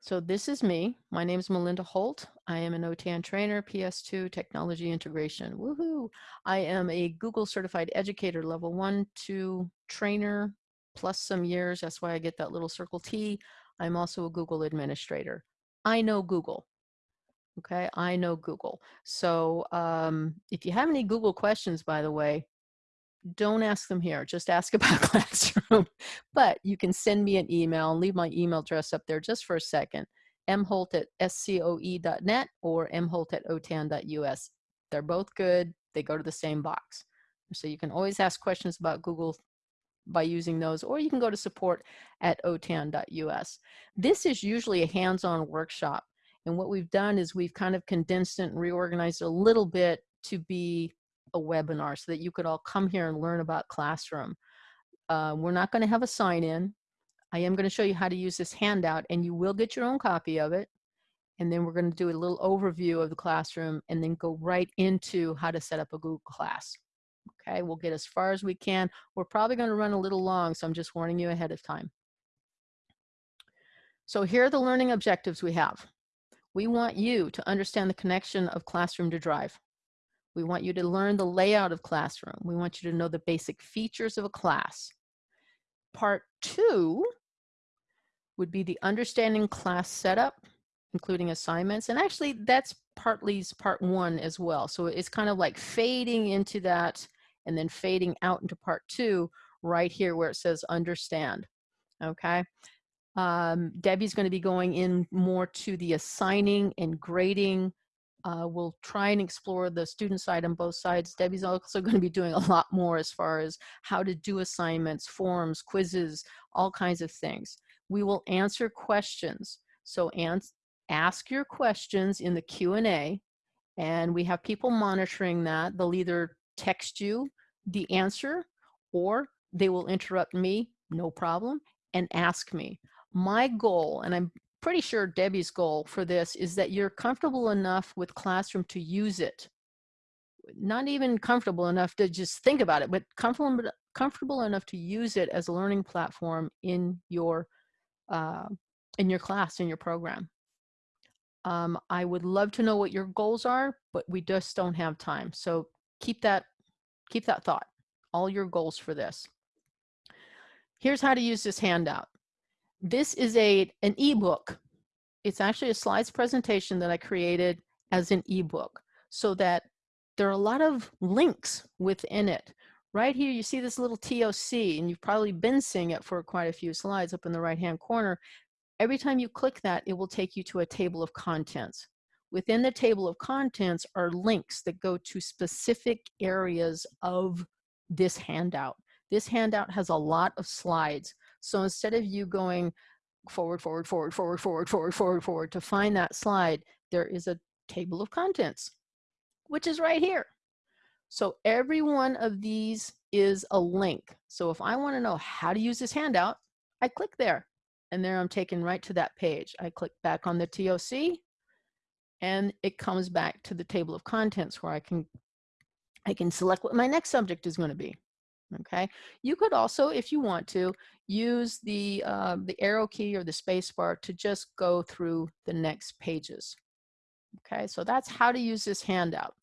So this is me. My name is Melinda Holt. I am an OTAN trainer, PS2 technology integration. Woohoo! I am a Google certified educator, level one, two trainer, plus some years. That's why I get that little circle T. I'm also a Google administrator. I know Google. Okay, I know Google. So um, if you have any Google questions, by the way, don't ask them here. Just ask about Classroom. but you can send me an email and leave my email address up there just for a second. mholt at scoe.net or mholt at otan.us. They're both good. They go to the same box. So you can always ask questions about Google by using those, or you can go to support at otan.us. This is usually a hands-on workshop. And what we've done is we've kind of condensed it and reorganized a little bit to be a webinar so that you could all come here and learn about Classroom. Uh, we're not going to have a sign in. I am going to show you how to use this handout and you will get your own copy of it. And then we're going to do a little overview of the classroom and then go right into how to set up a Google class. Okay, we'll get as far as we can. We're probably going to run a little long, so I'm just warning you ahead of time. So here are the learning objectives we have. We want you to understand the connection of classroom to drive. We want you to learn the layout of classroom. We want you to know the basic features of a class. Part two would be the understanding class setup, including assignments. And actually that's partly part one as well. So it's kind of like fading into that and then fading out into part two right here where it says understand. Okay. Um, Debbie's going to be going in more to the assigning and grading uh, we'll try and explore the student side on both sides. Debbie's also going to be doing a lot more as far as how to do assignments, forms, quizzes, all kinds of things. We will answer questions. So ans ask your questions in the Q&A and we have people monitoring that. They'll either text you the answer or they will interrupt me, no problem, and ask me. My goal, and I'm pretty sure Debbie's goal for this is that you're comfortable enough with Classroom to use it. Not even comfortable enough to just think about it, but comfortable, comfortable enough to use it as a learning platform in your, uh, in your class, in your program. Um, I would love to know what your goals are, but we just don't have time. So keep that, keep that thought, all your goals for this. Here's how to use this handout. This is a an ebook. It's actually a slides presentation that I created as an ebook so that there are a lot of links within it. Right here, you see this little TOC, and you've probably been seeing it for quite a few slides up in the right-hand corner. Every time you click that, it will take you to a table of contents. Within the table of contents are links that go to specific areas of this handout. This handout has a lot of slides. So instead of you going forward, forward, forward, forward, forward, forward, forward, forward to find that slide, there is a table of contents, which is right here. So every one of these is a link. So if I want to know how to use this handout, I click there and there I'm taken right to that page. I click back on the TOC and it comes back to the table of contents where I can I can select what my next subject is going to be okay? You could also, if you want to, use the, uh, the arrow key or the space bar to just go through the next pages. Okay, so that's how to use this handout.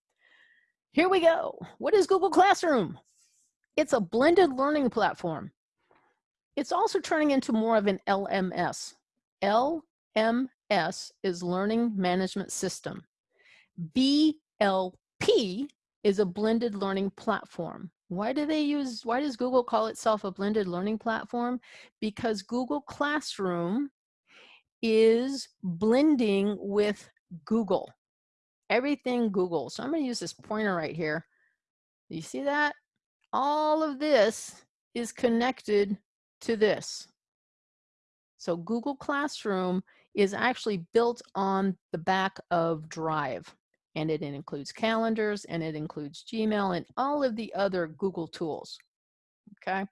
Here we go. What is Google Classroom? It's a blended learning platform. It's also turning into more of an LMS. LMS is Learning Management System. BLP is a blended learning platform. Why do they use, why does Google call itself a blended learning platform? Because Google Classroom is blending with Google. Everything Google. So I'm going to use this pointer right here. You see that? All of this is connected to this. So Google Classroom is actually built on the back of Drive and it includes calendars and it includes Gmail and all of the other Google tools. Okay.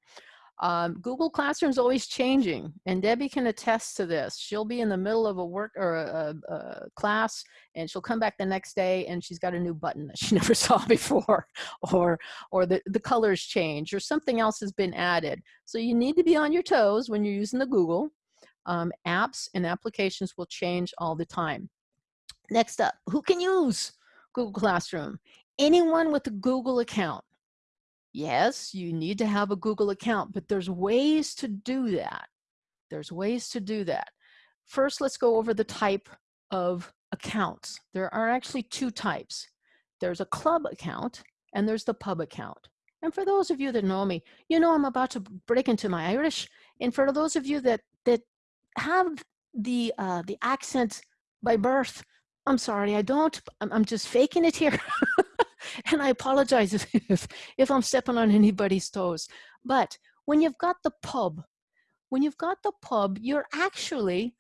Um, Google Classroom is always changing, and Debbie can attest to this. She'll be in the middle of a work or a, a, a, class, and she'll come back the next day, and she's got a new button that she never saw before, or or the the colors change, or something else has been added. So you need to be on your toes when you're using the Google. Um, apps and applications will change all the time. Next up, who can use Google Classroom? Anyone with a Google account. Yes, you need to have a Google account, but there's ways to do that. There's ways to do that. First, let's go over the type of accounts. There are actually two types. There's a club account and there's the pub account. And for those of you that know me, you know I'm about to break into my Irish. And for those of you that that have the uh, the accent by birth, I'm sorry, I don't. I'm, just faking it here. and I apologize if, if I'm stepping on anybody's toes. But when you've got the pub, when you've got the pub, you're actually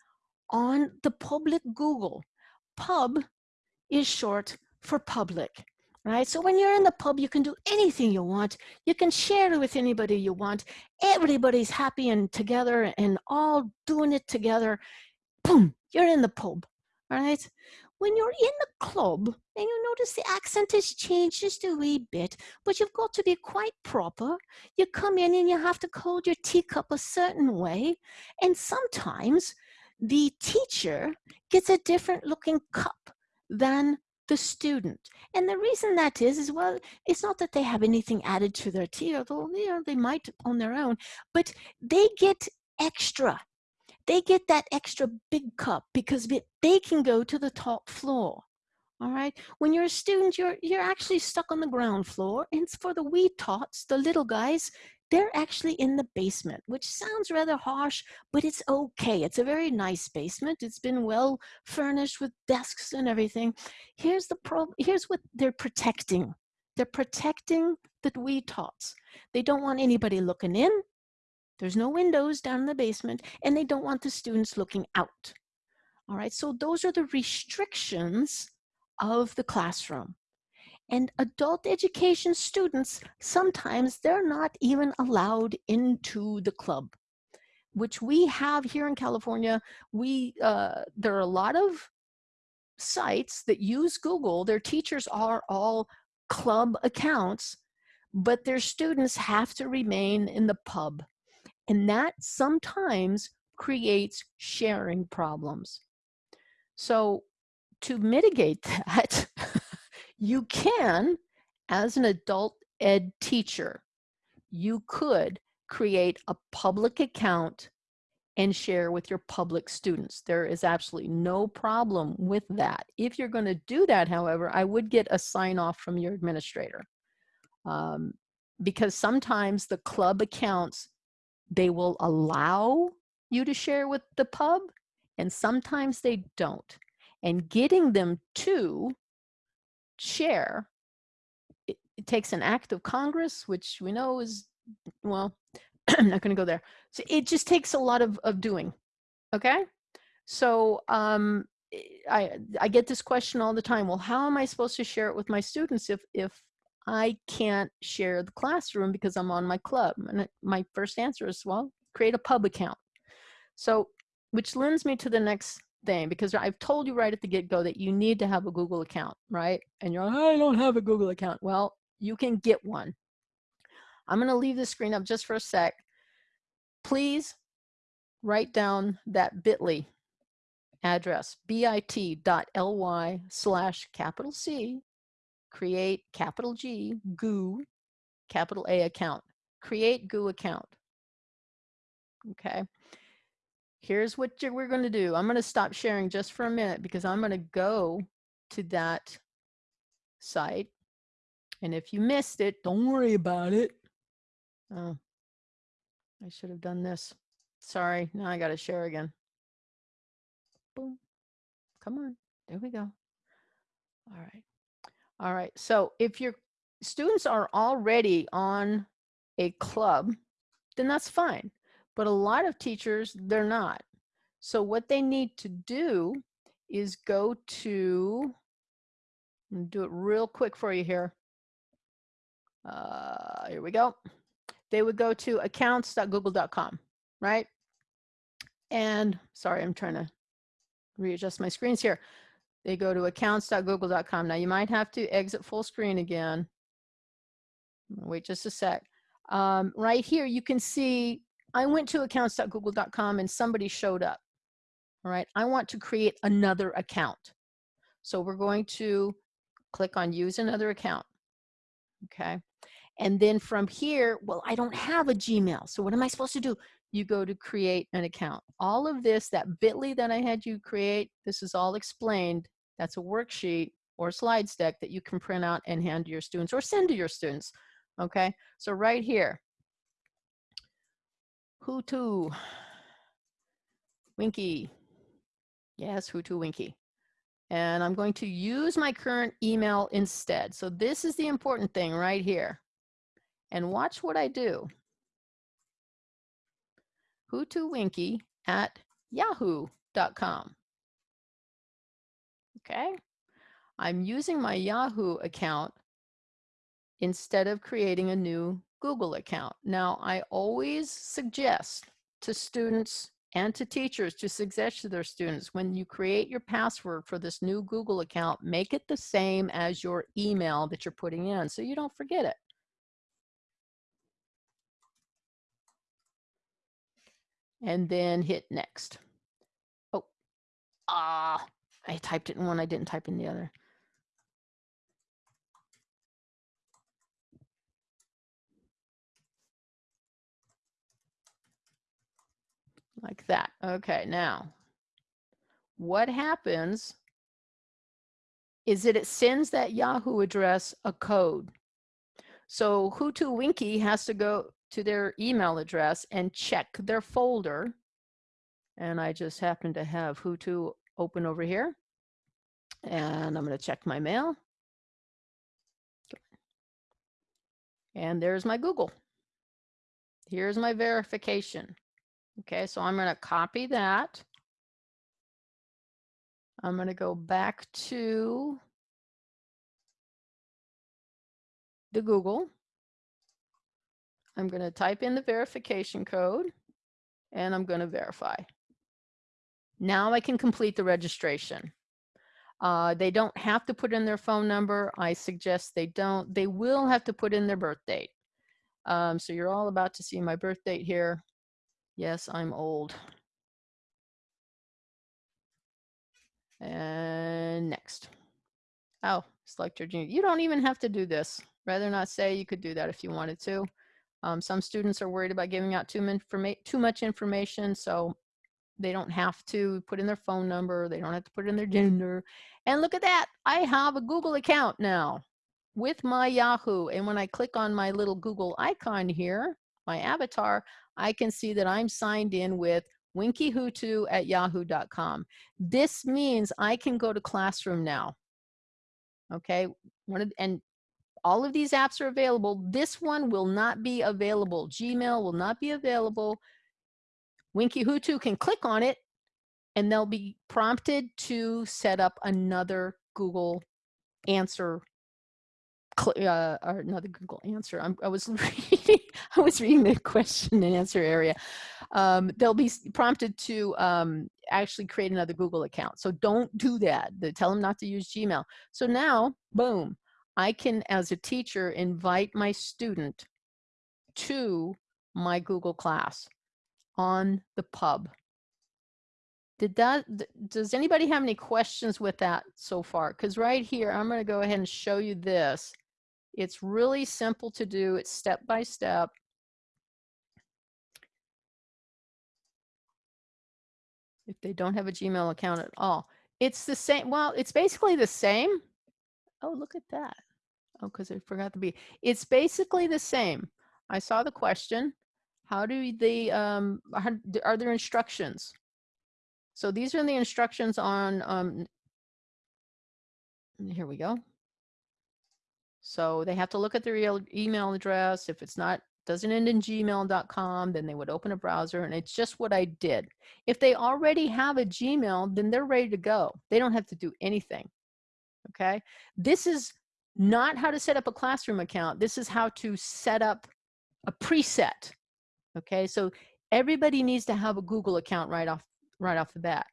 on the public Google. Pub is short for public right? So when you're in the pub, you can do anything you want. You can share it with anybody you want. Everybody's happy and together and all doing it together. Boom, you're in the pub, all right? When you're in the club and you notice the accent has changed just a wee bit, but you've got to be quite proper. You come in and you have to hold your teacup a certain way. And sometimes the teacher gets a different looking cup than the student. And the reason that is, is well, it's not that they have anything added to their tea, although you know, they might on their own, but they get extra. They get that extra big cup because they can go to the top floor. All right. When you're a student, you're you're actually stuck on the ground floor. And for the wee tots, the little guys, they're actually in the basement, which sounds rather harsh, but it's okay. It's a very nice basement. It's been well furnished with desks and everything. Here's the problem. here's what they're protecting. They're protecting the wee tots. They don't want anybody looking in. There's no windows down in the basement, and they don't want the students looking out. All right, so those are the restrictions of the classroom. And adult education students, sometimes they're not even allowed into the club, which we have here in California. We uh, There are a lot of sites that use Google. Their teachers are all club accounts, but their students have to remain in the pub. And that sometimes creates sharing problems. So to mitigate that, you can, as an adult ed teacher, you could create a public account and share with your public students. There is absolutely no problem with that. If you're going to do that, however, I would get a sign off from your administrator. Um, because sometimes the club accounts, they will allow you to share with the pub, and sometimes they don't. And getting them to share, it, it takes an act of Congress, which we know is, well, I'm not going to go there. So it just takes a lot of, of doing. Okay. So um, I, I get this question all the time. Well, how am I supposed to share it with my students if, if I can't share the classroom because I'm on my club? And my first answer is, well, create a pub account. So, which lends me to the next thing because I've told you right at the get-go that you need to have a Google account, right? And you're like, I don't have a Google account. Well, you can get one. I'm going to leave the screen up just for a sec. Please write down that bit.ly address, bit.ly slash capital C, create capital G, goo, capital A account. Create goo account. Okay here's what we're going to do. I'm going to stop sharing just for a minute because I'm going to go to that site. And if you missed it, don't worry about it. Oh, I should have done this. Sorry, now I got to share again. Boom. Come on. There we go. All right. All right. So if your students are already on a club, then that's fine. But a lot of teachers, they're not. So what they need to do is go to, do it real quick for you here. Uh, here we go. They would go to accounts.google.com, right? And sorry, I'm trying to readjust my screens here. They go to accounts.google.com. Now you might have to exit full screen again. Wait just a sec. Um, right here, you can see I went to accounts.google.com and somebody showed up. All right, I want to create another account. So we're going to click on use another account. Okay. And then from here, well, I don't have a Gmail. So what am I supposed to do? You go to create an account. All of this, that bit.ly that I had you create, this is all explained. That's a worksheet or slides deck that you can print out and hand to your students or send to your students. Okay. So right here, Hutu, Winky. Yes, Hutu Winky and I'm going to use my current email instead. So this is the important thing right here. And watch what I do. Hutuwinky at yahoo.com. Okay, I'm using my Yahoo account instead of creating a new Google account. Now, I always suggest to students and to teachers to suggest to their students when you create your password for this new Google account, make it the same as your email that you're putting in so you don't forget it. And then hit next. Oh, ah, I typed it in one, I didn't type in the other. like that. Okay, now what happens is that it sends that Yahoo address a code. So Hutu Winky has to go to their email address and check their folder. And I just happen to have Hutu open over here. And I'm going to check my mail. And there's my Google. Here's my verification. Okay, so I'm going to copy that. I'm going to go back to the Google. I'm going to type in the verification code and I'm going to verify. Now I can complete the registration. Uh, they don't have to put in their phone number. I suggest they don't. They will have to put in their birth date. Um, so you're all about to see my birth date here. Yes, I'm old. And next. Oh, select your junior. You don't even have to do this. Rather not say you could do that if you wanted to. Um, some students are worried about giving out too, too much information, so they don't have to put in their phone number. They don't have to put in their mm-hmm. gender. And look at that. I have a Google account now with my Yahoo. And when I click on my little Google icon here, my avatar, I can see that I'm signed in with winkyhutu at yahoo.com. This means I can go to Classroom now. Okay, one of, and all of these apps are available. This one will not be available. Gmail will not be available. Winkyhutu can click on it and they'll be prompted to set up another Google answer uh, or another Google answer. I'm, i was reading, I was reading the question and answer area. Um, they'll be prompted to um, actually create another Google account. So don't do that. They tell them not to use Gmail. So now, boom, I can, as a teacher, invite my student to my Google class on the pub. Did that, does anybody have any questions with that so far? Because right here, I'm going to go ahead and show you this. It's really simple to do. It's step by step. If they don't have a Gmail account at all. It's the same. Well, it's basically the same. Oh, look at that. Oh, because I forgot to be. It's basically the same. I saw the question. How do they, um, how, are there instructions? So these are the instructions on, um, here we go. So they have to look at their email address. If it's not, doesn't end in gmail.com, then they would open a browser and it's just what I did. If they already have a Gmail, then they're ready to go. They don't have to do anything, okay? This is not how to set up a classroom account. This is how to set up a preset, okay? So everybody needs to have a Google account right off, right off the bat.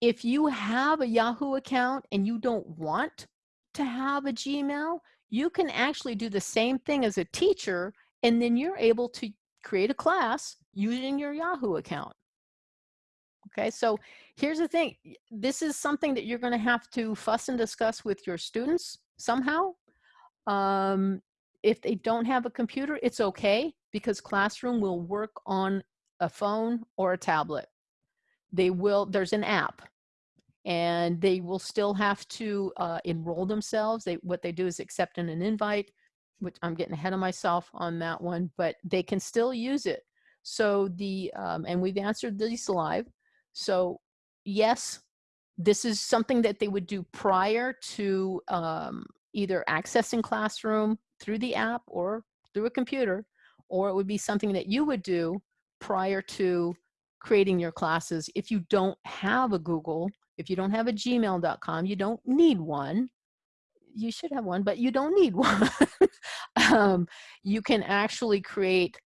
If you have a Yahoo account and you don't want to have a Gmail, you can actually do the same thing as a teacher and then you're able to create a class using your Yahoo account. Okay, so here's the thing. This is something that you're going to have to fuss and discuss with your students somehow. Um, if they don't have a computer, it's okay because Classroom will work on a phone or a tablet. They will, there's an app and they will still have to uh, enroll themselves. They, what they do is accept an invite, which I'm getting ahead of myself on that one, but they can still use it. So the, um, and we've answered these live. So yes, this is something that they would do prior to um, either accessing Classroom through the app or through a computer, or it would be something that you would do prior to creating your classes. If you don't have a Google, if you don't have a gmail.com, you don't need one. You should have one, but you don't need one. um, you can actually create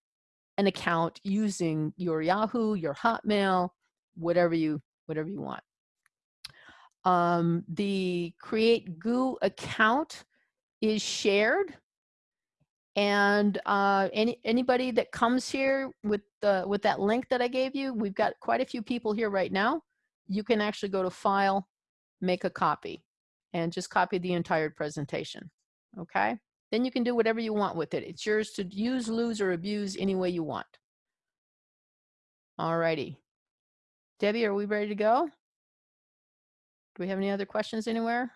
an account using your Yahoo, your Hotmail, whatever you whatever you want. Um, the Create Goo account is shared and uh, any anybody that comes here with the with that link that I gave you, we've got quite a few people here right now. You can actually go to File, make a copy, and just copy the entire presentation. Okay. Then you can do whatever you want with it. It's yours to use, lose, or abuse any way you want. All righty. Debbie, are we ready to go? Do we have any other questions anywhere?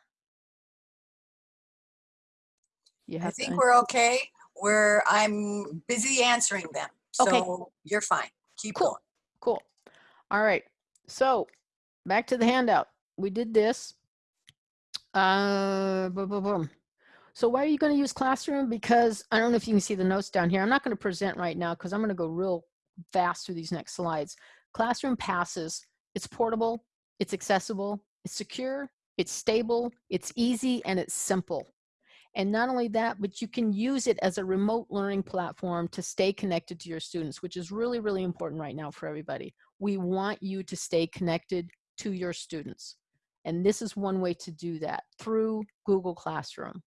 You I think we're okay. We're I'm busy answering them. So okay. you're fine. Keep cool. going. Cool. All right. So back to the handout. We did this. Uh, boom, boom, boom. So why are you going to use Classroom? Because I don't know if you can see the notes down here. I'm not going to present right now because I'm going to go real fast through these next slides. Classroom passes. It's portable. It's accessible. It's secure. It's stable. It's easy and it's simple. And not only that, but you can use it as a remote learning platform to stay connected to your students, which is really, really important right now for everybody. We want you to stay connected to your students. And this is one way to do that through Google Classroom.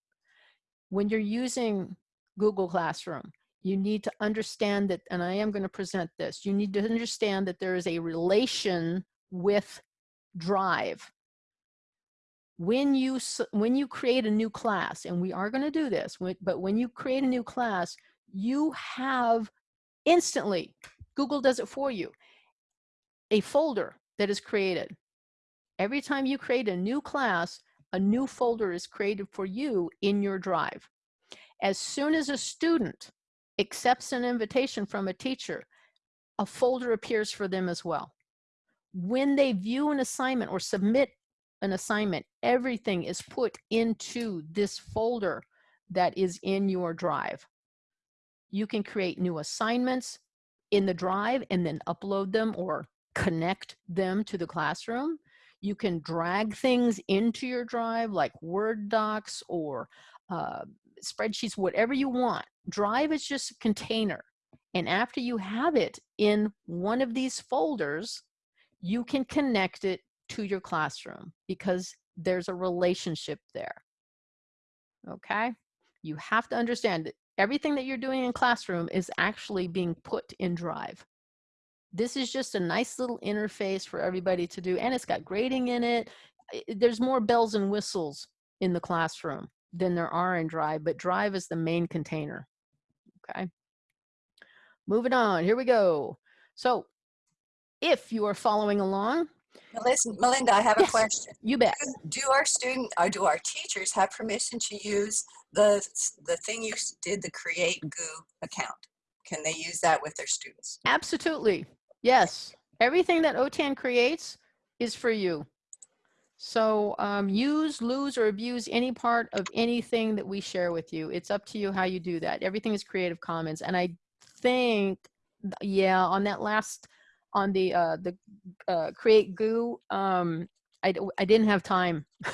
When you're using Google Classroom, you need to understand that, and I am going to present this, you need to understand that there is a relation with Drive when you when you create a new class and we are going to do this but when you create a new class you have instantly google does it for you a folder that is created. Every time you create a new class a new folder is created for you in your drive. As soon as a student accepts an invitation from a teacher a folder appears for them as well. When they view an assignment or submit an assignment, everything is put into this folder that is in your drive. You can create new assignments in the drive and then upload them or connect them to the classroom. You can drag things into your drive like Word docs or uh, spreadsheets, whatever you want. Drive is just a container. And after you have it in one of these folders, you can connect it to your classroom because there's a relationship there. Okay? You have to understand that everything that you're doing in classroom is actually being put in Drive. This is just a nice little interface for everybody to do, and it's got grading in it. There's more bells and whistles in the classroom than there are in Drive, but Drive is the main container. Okay? Moving on, here we go. So if you are following along, Melinda, I have yes, a question. You bet. Do our student or do our teachers have permission to use the the thing you did, the Create Goo account? Can they use that with their students? Absolutely. Yes. Everything that OTAN creates is for you. So um, use, lose, or abuse any part of anything that we share with you. It's up to you how you do that. Everything is Creative Commons. And I think, yeah, on that last on the uh, the uh, create goo um, I, I didn't have time.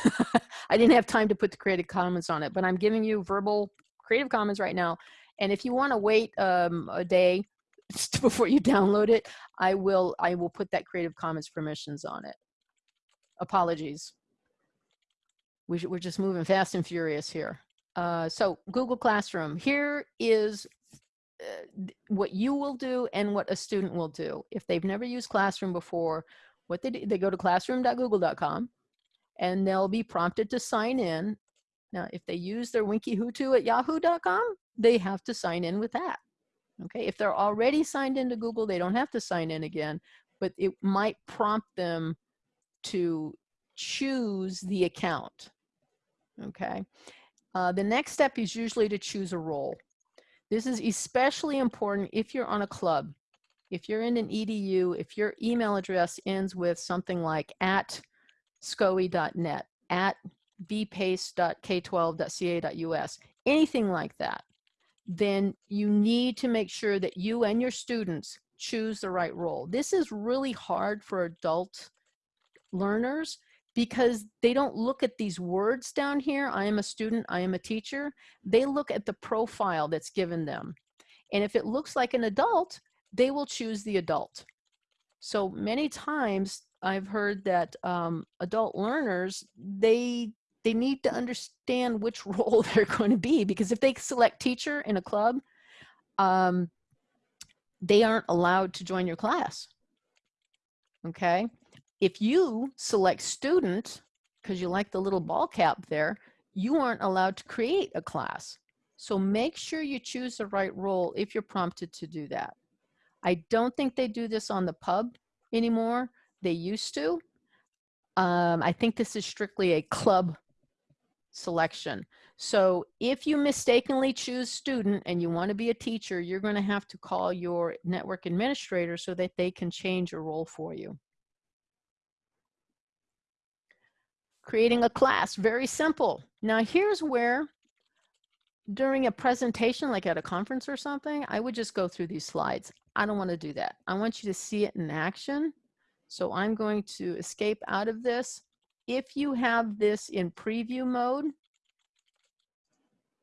I didn't have time to put the creative commons on it but I'm giving you verbal creative commons right now. And if you want to wait um, a day before you download it I will I will put that creative commons permissions on it. Apologies. We we're just moving fast and furious here. Uh, so Google Classroom here is uh, what you will do and what a student will do. If they've never used Classroom before, what they do, they go to classroom.google.com and they'll be prompted to sign in. Now, if they use their winkyhutu at yahoo.com, they have to sign in with that. Okay, if they're already signed into Google, they don't have to sign in again, but it might prompt them to choose the account. Okay, uh, the next step is usually to choose a role. This is especially important if you're on a club. If you're in an EDU, if your email address ends with something like at scoe.net, at bpace.k12.ca.us, anything like that, then you need to make sure that you and your students choose the right role. This is really hard for adult learners because they don't look at these words down here. I am a student, I am a teacher. They look at the profile that's given them. And if it looks like an adult, they will choose the adult. So many times I've heard that um, adult learners, they they need to understand which role they're going to be because if they select teacher in a club, um, they aren't allowed to join your class. Okay. If you select student, because you like the little ball cap there, you aren't allowed to create a class. So make sure you choose the right role if you're prompted to do that. I don't think they do this on the pub anymore. They used to. Um, I think this is strictly a club selection. So if you mistakenly choose student and you want to be a teacher, you're going to have to call your network administrator so that they can change your role for you. Creating a class, very simple. Now here's where during a presentation, like at a conference or something, I would just go through these slides. I don't want to do that. I want you to see it in action. So I'm going to escape out of this. If you have this in preview mode,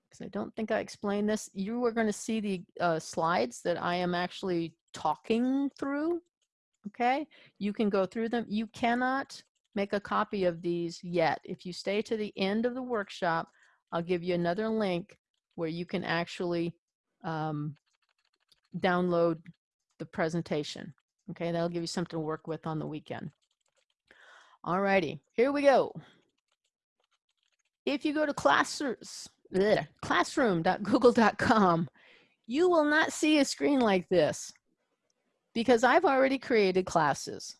because I don't think I explained this, you are going to see the uh, slides that I am actually talking through. Okay, you can go through them. You cannot make a copy of these yet. If you stay to the end of the workshop, I'll give you another link where you can actually um, download the presentation. Okay, that'll give you something to work with on the weekend. Alrighty, here we go. If you go to classrooms, classroom.google.com, you will not see a screen like this because I've already created classes.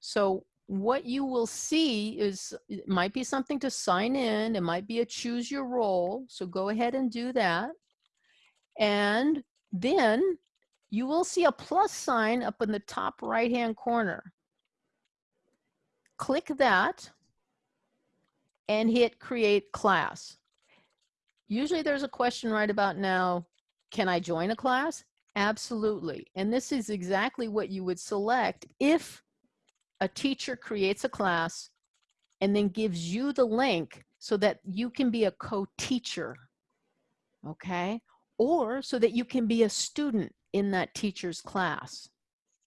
So what you will see is it might be something to sign in. It might be a choose your role. So go ahead and do that. And then you will see a plus sign up in the top right hand corner. Click that and hit create class. Usually there's a question right about now, can I join a class? Absolutely. And this is exactly what you would select if a teacher creates a class and then gives you the link so that you can be a co-teacher, okay? Or so that you can be a student in that teacher's class.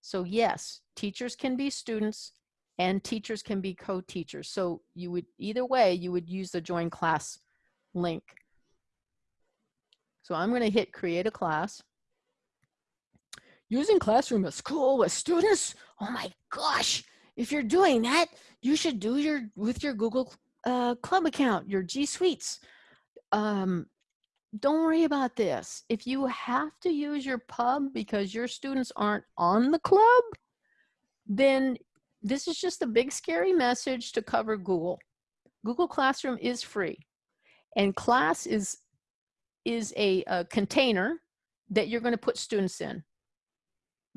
So yes, teachers can be students and teachers can be co-teachers. So you would, either way, you would use the join class link. So I'm gonna hit create a class. Using Classroom at school with students? Oh my gosh, if you're doing that, you should do your with your Google uh, Club account, your G Suites. Um, don't worry about this. If you have to use your pub because your students aren't on the club, then this is just a big scary message to cover Google. Google Classroom is free and class is is a, a container that you're going to put students in.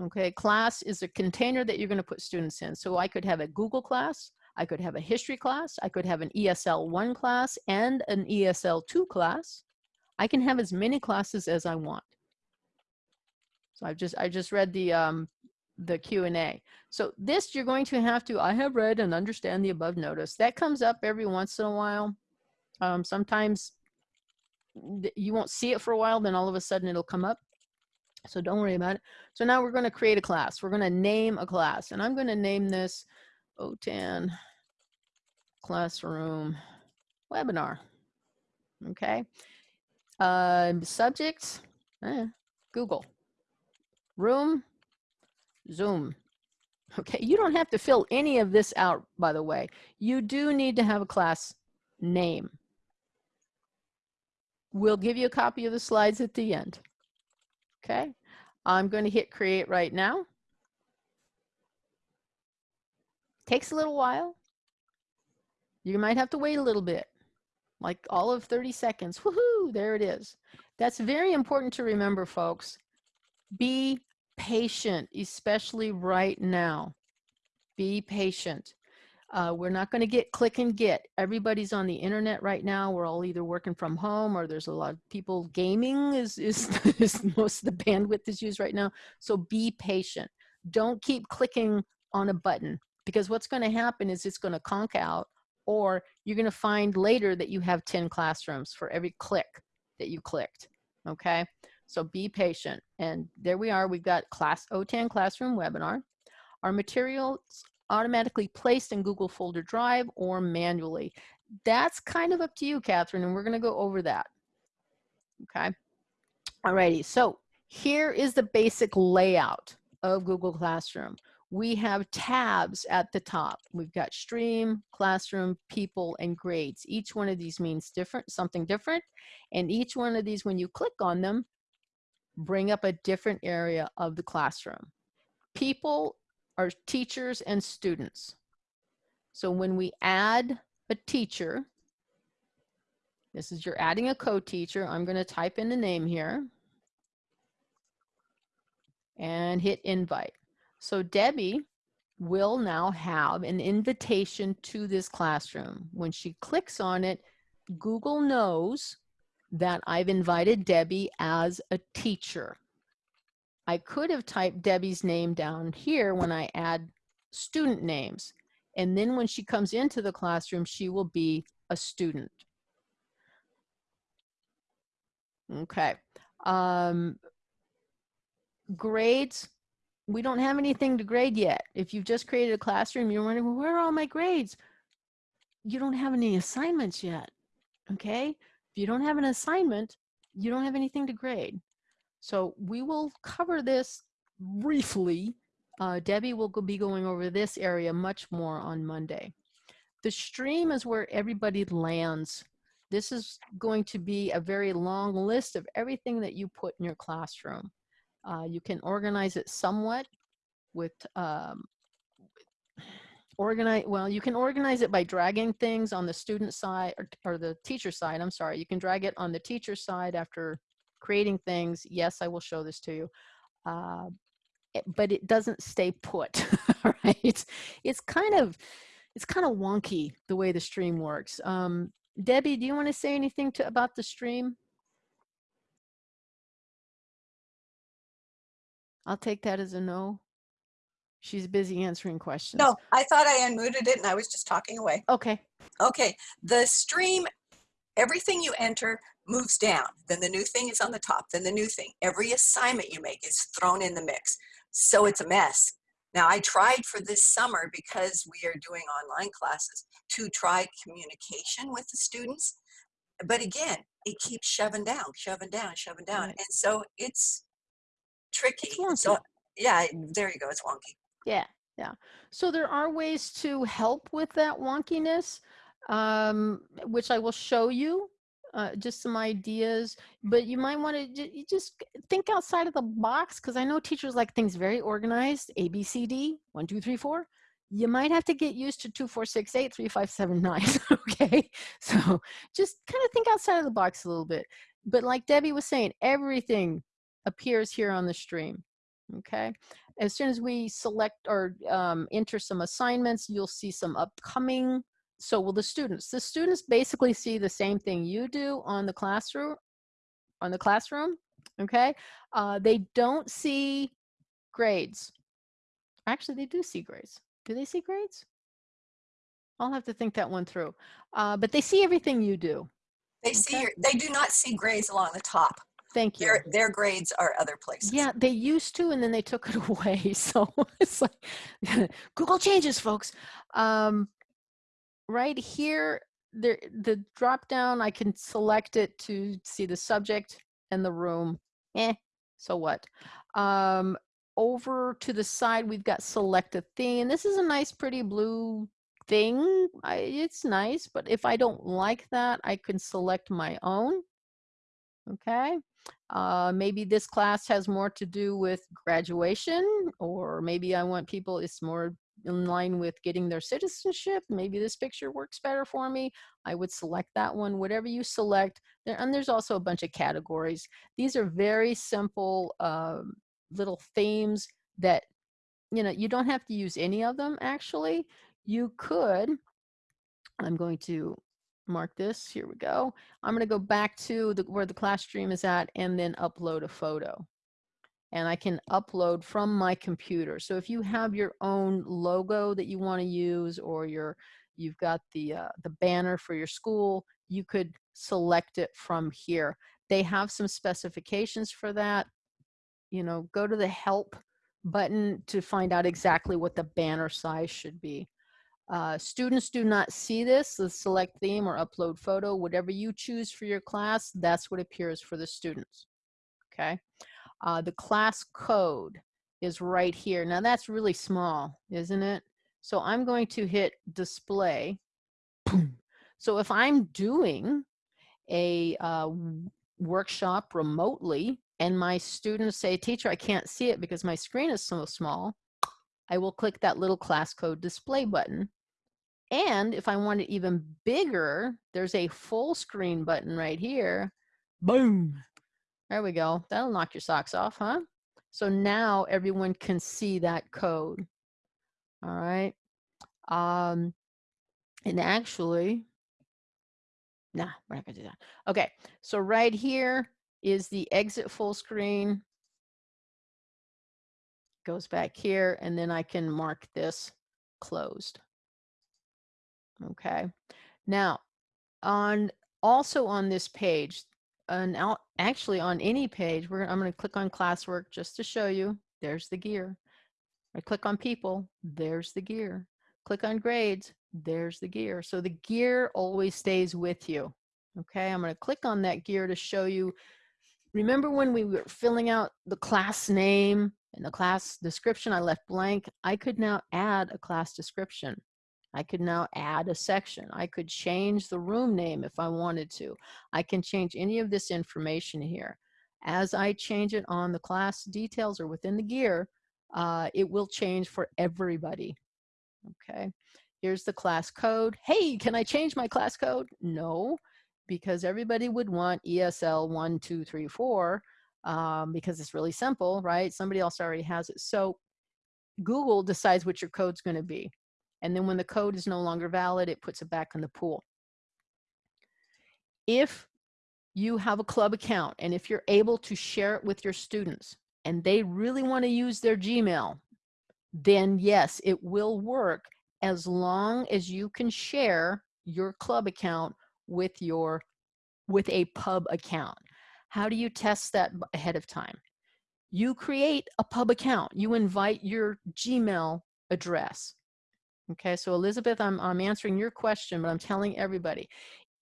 Okay, class is a container that you're going to put students in. So I could have a Google class, I could have a history class, I could have an ESL 1 class and an ESL 2 class. I can have as many classes as I want. So I've just I just read the um, the Q&A. So this you're going to have to I have read and understand the above notice. That comes up every once in a while. Um, sometimes you won't see it for a while, then all of a sudden it'll come up. So don't worry about it. So now we're going to create a class. We're going to name a class. And I'm going to name this OTAN Classroom Webinar. Okay. Uh, subject, eh, Google. Room, Zoom. Okay, you don't have to fill any of this out, by the way. You do need to have a class name. We'll give you a copy of the slides at the end. Okay, I'm going to hit create right now. Takes a little while. You might have to wait a little bit, like all of 30 seconds. Woohoo, there it is. That's very important to remember, folks. Be patient, especially right now. Be patient. Uh, we're not going to get click and get. Everybody's on the internet right now. We're all either working from home or there's a lot of people gaming is, is, is most of the bandwidth is used right now. So be patient. Don't keep clicking on a button because what's going to happen is it's going to conk out or you're going to find later that you have 10 classrooms for every click that you clicked. Okay. So be patient. And there we are. We've got class OTAN classroom webinar. Our materials automatically placed in Google folder drive or manually. That's kind of up to you, Catherine, and we're going to go over that. Okay. Alrighty. So here is the basic layout of Google Classroom. We have tabs at the top. We've got stream, classroom, people, and grades. Each one of these means different, something different. And each one of these, when you click on them, bring up a different area of the classroom. People are teachers and students. So when we add a teacher, this is you're adding a co-teacher. I'm going to type in the name here and hit invite. So Debbie will now have an invitation to this classroom. When she clicks on it, Google knows that I've invited Debbie as a teacher. I could have typed Debbie's name down here when I add student names. And then when she comes into the classroom, she will be a student. Okay. Um, grades, we don't have anything to grade yet. If you've just created a classroom, you're wondering, well, where are all my grades? You don't have any assignments yet, okay? If you don't have an assignment, you don't have anything to grade. So we will cover this briefly. Uh, Debbie will be going over this area much more on Monday. The stream is where everybody lands. This is going to be a very long list of everything that you put in your classroom. Uh, you can organize it somewhat with um, organize well you can organize it by dragging things on the student side or, or, the teacher side i'm sorry you can drag it on the teacher side after creating things yes i will show this to you uh, it, but it doesn't stay put right it's kind of it's kind of wonky the way the stream works um, debbie do you want to say anything to about the stream i'll take that as a no She's busy answering questions. No, I thought I unmuted it and I was just talking away. Okay. Okay, the stream, everything you enter moves down. Then the new thing is on the top, then the new thing. Every assignment you make is thrown in the mix. So it's a mess. Now I tried for this summer because we are doing online classes to try communication with the students. But again, it keeps shoving down, shoving down, shoving down. Right. And so it's tricky. It's so yeah, there you go, it's wonky. Yeah, yeah. So there are ways to help with that wonkiness, um, which I will show you. Uh, just some ideas, but you might want to just think outside of the box because I know teachers like things very organized. A, B, C, D, one, two, three, four. You might have to get used to two, four, six, eight, three, five, seven, nine. okay, so just kind of think outside of the box a little bit. But like Debbie was saying, everything appears here on the stream. Okay, as soon as we select or um, enter some assignments, you'll see some upcoming. So will the students. The students basically see the same thing you do on the classroom, on the classroom, okay? Uh, they don't see grades. Actually, they do see grades. Do they see grades? I'll have to think that one through. Uh, but they see everything you do. They see Okay. your, they do not see grades along the top. Thank you. Their, their grades are other places. Yeah, they used to, and then they took it away. So it's like Google changes, folks. Um, right here, there, the drop down, I can select it to see the subject and the room. Eh, So what? Um, over to the side, we've got select a theme. This is a nice, pretty blue thing. I, it's nice, but if I don't like that, I can select my own. Okay. Uh, maybe this class has more to do with graduation, or maybe I want people, it's more in line with getting their citizenship. Maybe this picture works better for me. I would select that one, whatever you select. There, and there's also a bunch of categories. These are very simple um, little themes that, you know, you don't have to use any of them actually. You could, I'm going to mark this, here we go. I'm gonna go back to the, where the class stream is at and then upload a photo. And I can upload from my computer. So if you have your own logo that you wanna use or your, you've got the, uh, the banner for your school, you could select it from here. They have some specifications for that. You know, go to the help button to find out exactly what the banner size should be. Uh, students do not see this, the select theme or upload photo, whatever you choose for your class, that's what appears for the students, okay? Uh, the class code is right here. Now that's really small, isn't it? So I'm going to hit display. so if I'm doing a uh, workshop remotely and my students say, teacher, I can't see it because my screen is so small, I will click that little class code display button. And if I want it even bigger, there's a full screen button right here. Boom. There we go. That'll knock your socks off, huh? So now everyone can see that code. All right. Um, and actually, nah, we're not gonna do that. Okay, so right here is the exit full screen goes back here and then I can mark this closed. Okay. Now, on also on this page, and actually on any page, we're, I'm going to click on classwork just to show you. There's the gear. I click on people. There's the gear. Click on grades. There's the gear. So the gear always stays with you. Okay. I'm going to click on that gear to show you. Remember when we were filling out the class name in the class description I left blank, I could now add a class description. I could now add a section. I could change the room name if I wanted to. I can change any of this information here. As I change it on the class details or within the gear, uh, it will change for everybody. Okay, here's the class code. Hey, can I change my class code? No, because everybody would want ESL 1234 um, because it's really simple, right? Somebody else already has it. So Google decides what your code's going to be. And then when the code is no longer valid, it puts it back in the pool. If you have a club account and if you're able to share it with your students and they really want to use their Gmail, then yes, it will work as long as you can share your club account with your with a pub account. How do you test that ahead of time? You create a pub account. You invite your Gmail address. Okay, so Elizabeth, I'm, I'm answering your question, but I'm telling everybody,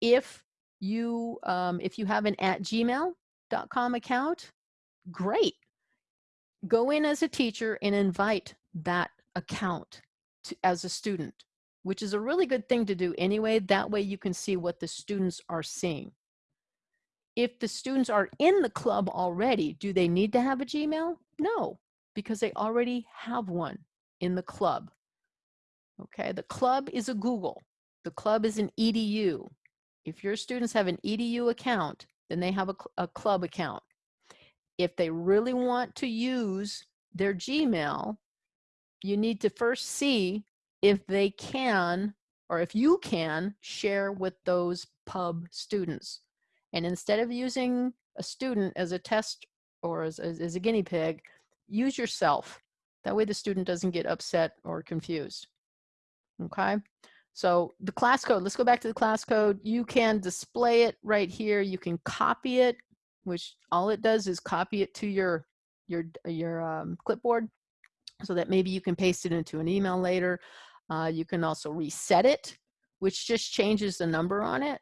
if you, um, if you have an at gmail.com account, great. Go in as a teacher and invite that account to, as a student, which is a really good thing to do anyway. That way you can see what the students are seeing if the students are in the club already, do they need to have a Gmail? No, because they already have one in the club. Okay, the club is a Google. The club is an EDU. If your students have an EDU account, then they have a, a club account. If they really want to use their Gmail, you need to first see if they can, or if you can, share with those pub students. And instead of using a student as a test or as, as, as a guinea pig, use yourself. That way the student doesn't get upset or confused. Okay, so the class code, let's go back to the class code. You can display it right here. You can copy it, which all it does is copy it to your, your, your um, clipboard so that maybe you can paste it into an email later. Uh, you can also reset it, which just changes the number on it.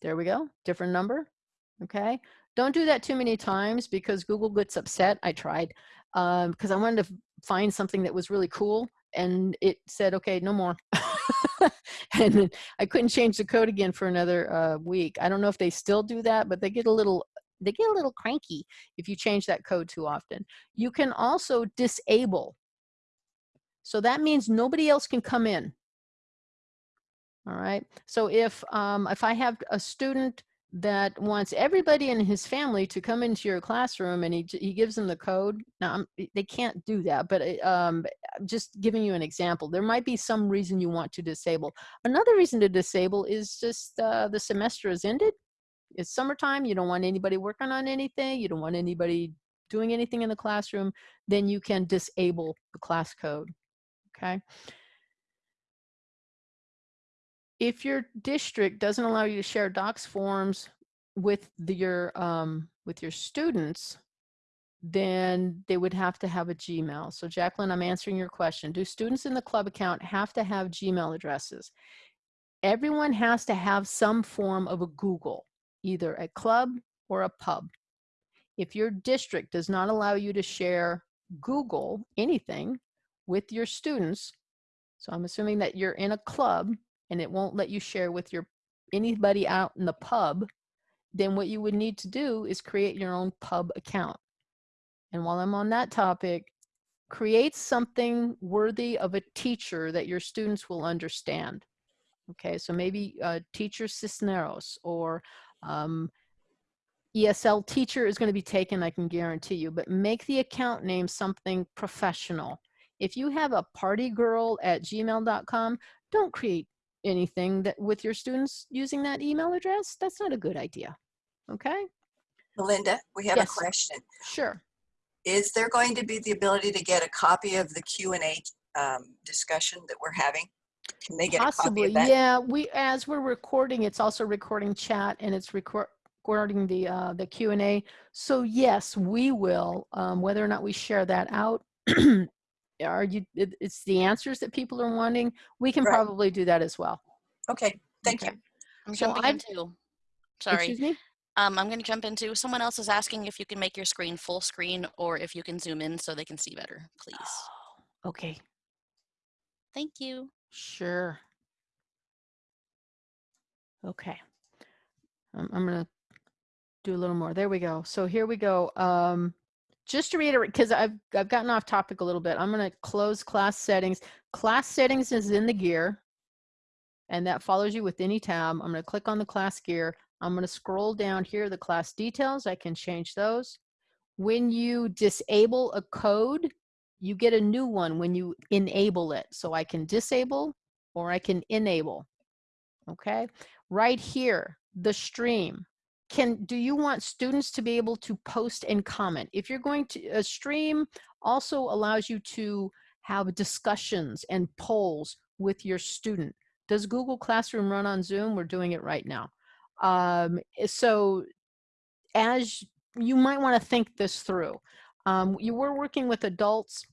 There we go, different number, okay? Don't do that too many times because Google gets upset. I tried because I wanted to find something that was really cool and it said, okay, no more. and I couldn't change the code again for another uh, week. I don't know if they still do that, but they get a little they get a little cranky if you change that code too often. You can also disable. So that means nobody else can come in. All right. So if um, if I have a student that wants everybody in his family to come into your classroom and he, he gives them the code. Now I'm, they can't do that but it, um, just giving you an example. There might be some reason you want to disable. Another reason to disable is just uh, the semester is ended. It's summertime. You don't want anybody working on anything. You don't want anybody doing anything in the classroom. Then you can disable the class code okay if your district doesn't allow you to share docs forms with the, your um, with your students then they would have to have a gmail. So jacqueline i'm answering your question. Do students in the club account have to have gmail addresses? Everyone has to have some form of a google either a club or a pub. If your district does not allow you to share google anything with your students so i'm assuming that you're in a club and it won't let you share with your anybody out in the pub, then what you would need to do is create your own pub account. And while I'm on that topic, create something worthy of a teacher that your students will understand. Okay, so maybe uh, teacher Cisneros or um, ESL teacher is going to be taken, I can guarantee you, but make the account name something professional. If you have a party girl at gmail.com, don't create anything that with your students using that email address, that's not a good idea. Okay? Melinda, we have Yes. a question. Sure. Is there going to be the ability to get a copy of the Q and A um, discussion that we're having? Can they get a copy Possibly. of that? Yeah, we as we're recording, it's also recording chat and it's record recording the uh the Q&A. So yes, we will um whether or not we share that out are you it, it's the answers that people are wanting. We can Right. probably do that as well. Okay, thank you. I'm So jumping I've- into. Sorry. Excuse me? Um, I'm going to jump into. Someone else is asking if you can make your screen full screen or if you can zoom in so they can see better, please. Okay. Thank you. Sure. Okay. I'm, I'm gonna do a little more. There we go. So here we go. Um, just to reiterate, because I've I've gotten off topic a little bit. I'm gonna close class settings. Class settings is in the gear, and that follows you with any tab. I'm gonna click on the class gear. I'm gonna scroll down here, the class details. I can change those. When you disable a code, you get a new one when you enable it. So I can disable or I can enable. Okay, right here, the stream. Can do you want students to be able to post and comment? If you're going to a stream also allows you to have discussions and polls with your student. Does Google Classroom run on Zoom? We're doing it right now. Um, so as you might want to think this through. Um, you were working with adults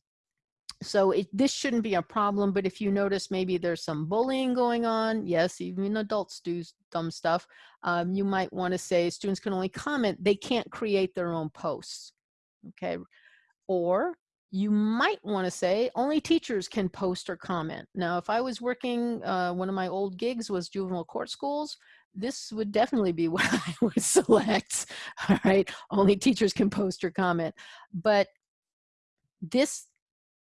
so it, this shouldn't be a problem, but if you notice maybe there's some bullying going on, yes, even adults do dumb stuff, um, you might want to say students can only comment, they can't create their own posts, okay? Or you might want to say only teachers can post or comment. Now, if I was working, uh, one of my old gigs was juvenile court schools, this would definitely be what I would select, all right? Only teachers can post or comment. But this